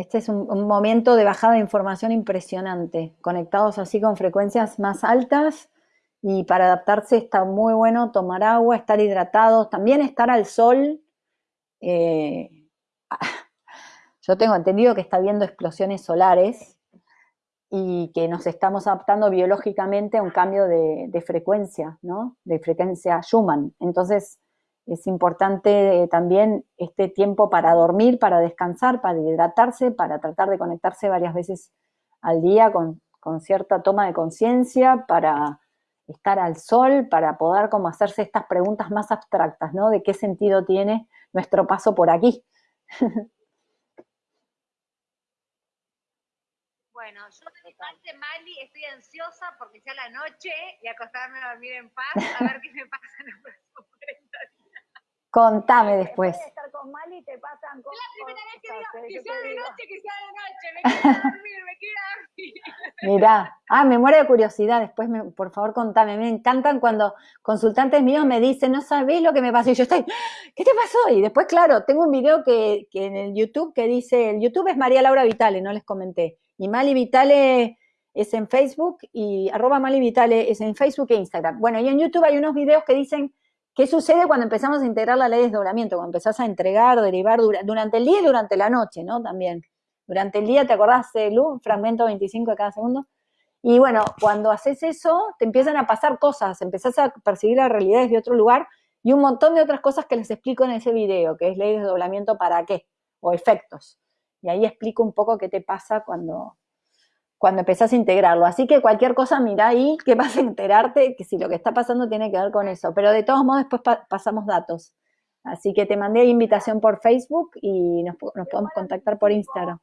Este es un, momento de bajada de información impresionante, conectados así con frecuencias más altas y para adaptarse está muy bueno tomar agua, estar hidratados, también estar al sol. Eh, [laughs] yo tengo entendido que está habiendo explosiones solares y que nos estamos adaptando biológicamente a un cambio de, de frecuencia, ¿no? De frecuencia Schumann. Entonces, es importante eh, también este tiempo para dormir, para descansar, para hidratarse, para tratar de conectarse varias veces al día con, cierta toma de conciencia, para estar al sol, para poder como hacerse estas preguntas más abstractas, ¿no? De qué sentido tiene nuestro paso por aquí. [laughs] Bueno, yo de mi parte, Mali, estoy ansiosa porque sea la noche y acostarme a dormir en paz, a ver qué me pasa en 40 días. Contame después. Es la primera vez que digo que sea de noche, que sea de noche. Me quiero dormir, me quiero dormir. [laughs] Mirá, ah, me muero de curiosidad. Después, me, por favor, contame. Me encantan cuando consultantes míos me dicen, no sabés lo que me pasó. Y yo estoy, ¿qué te pasó? Y después, claro, tengo un video que, que en el YouTube que dice, el YouTube es María Laura Vitale, no les comenté. Y Mali Vitale es en Facebook y arroba Mali Vitale es en Facebook e Instagram. Bueno, y en YouTube hay unos videos que dicen ¿Qué sucede cuando empezamos a integrar la ley de desdoblamiento? Cuando empezás a entregar, derivar durante el día y durante la noche, ¿no? También. Durante el día, ¿te acordás Lu? Fragmento 25 de cada segundo. Y bueno, cuando haces eso, te empiezan a pasar cosas, empezás a percibir la realidad desde otro lugar y un montón de otras cosas que les explico en ese video, que es ley de desdoblamiento para qué, o efectos. Y ahí explico un poco qué te pasa cuando, cuando empezás a integrarlo. Así que cualquier cosa, mira ahí que vas a enterarte que si lo que está pasando tiene que ver con eso. Pero de todos modos después pasamos datos. Así que te mandé invitación por Facebook y nos, podemos contactar por Instagram.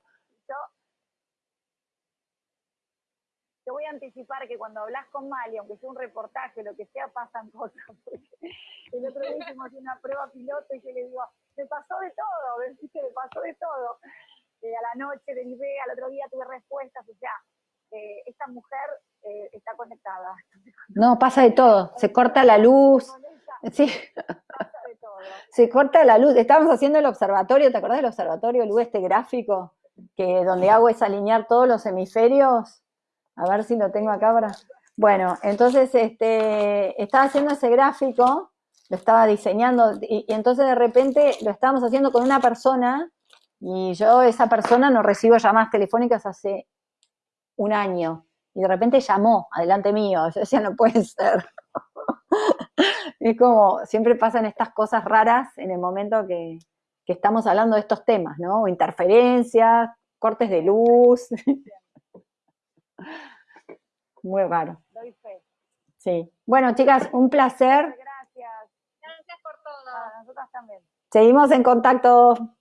Yo, voy a anticipar que cuando hablas con Mali, aunque sea un reportaje, lo que sea, pasan cosas. el otro día hicimos una prueba piloto y yo le digo, me pasó de todo, me pasó de todo a la noche derivé, al otro día tuve respuestas, o sea, eh, esta mujer eh, está conectada. No, pasa de todo, se corta la luz. Sí. Pasa de todo. Se corta la luz. Estábamos haciendo el observatorio, ¿te acordás del observatorio, Lu, este gráfico? Que donde hago es alinear todos los hemisferios. A ver si lo tengo acá para. Bueno, entonces este, estaba haciendo ese gráfico, lo estaba diseñando, y entonces de repente lo estábamos haciendo con una persona y yo, esa persona, no recibo llamadas telefónicas hace un año. Y de repente llamó, adelante mío. Yo decía, no puede ser. [laughs] es como, siempre pasan estas cosas raras en el momento que, que estamos hablando de estos temas, ¿no? Interferencias, cortes de luz. [laughs] Muy raro. Doy fe. Sí. Bueno, chicas, un placer. Gracias. Gracias por todo. A nosotras también. Seguimos en contacto.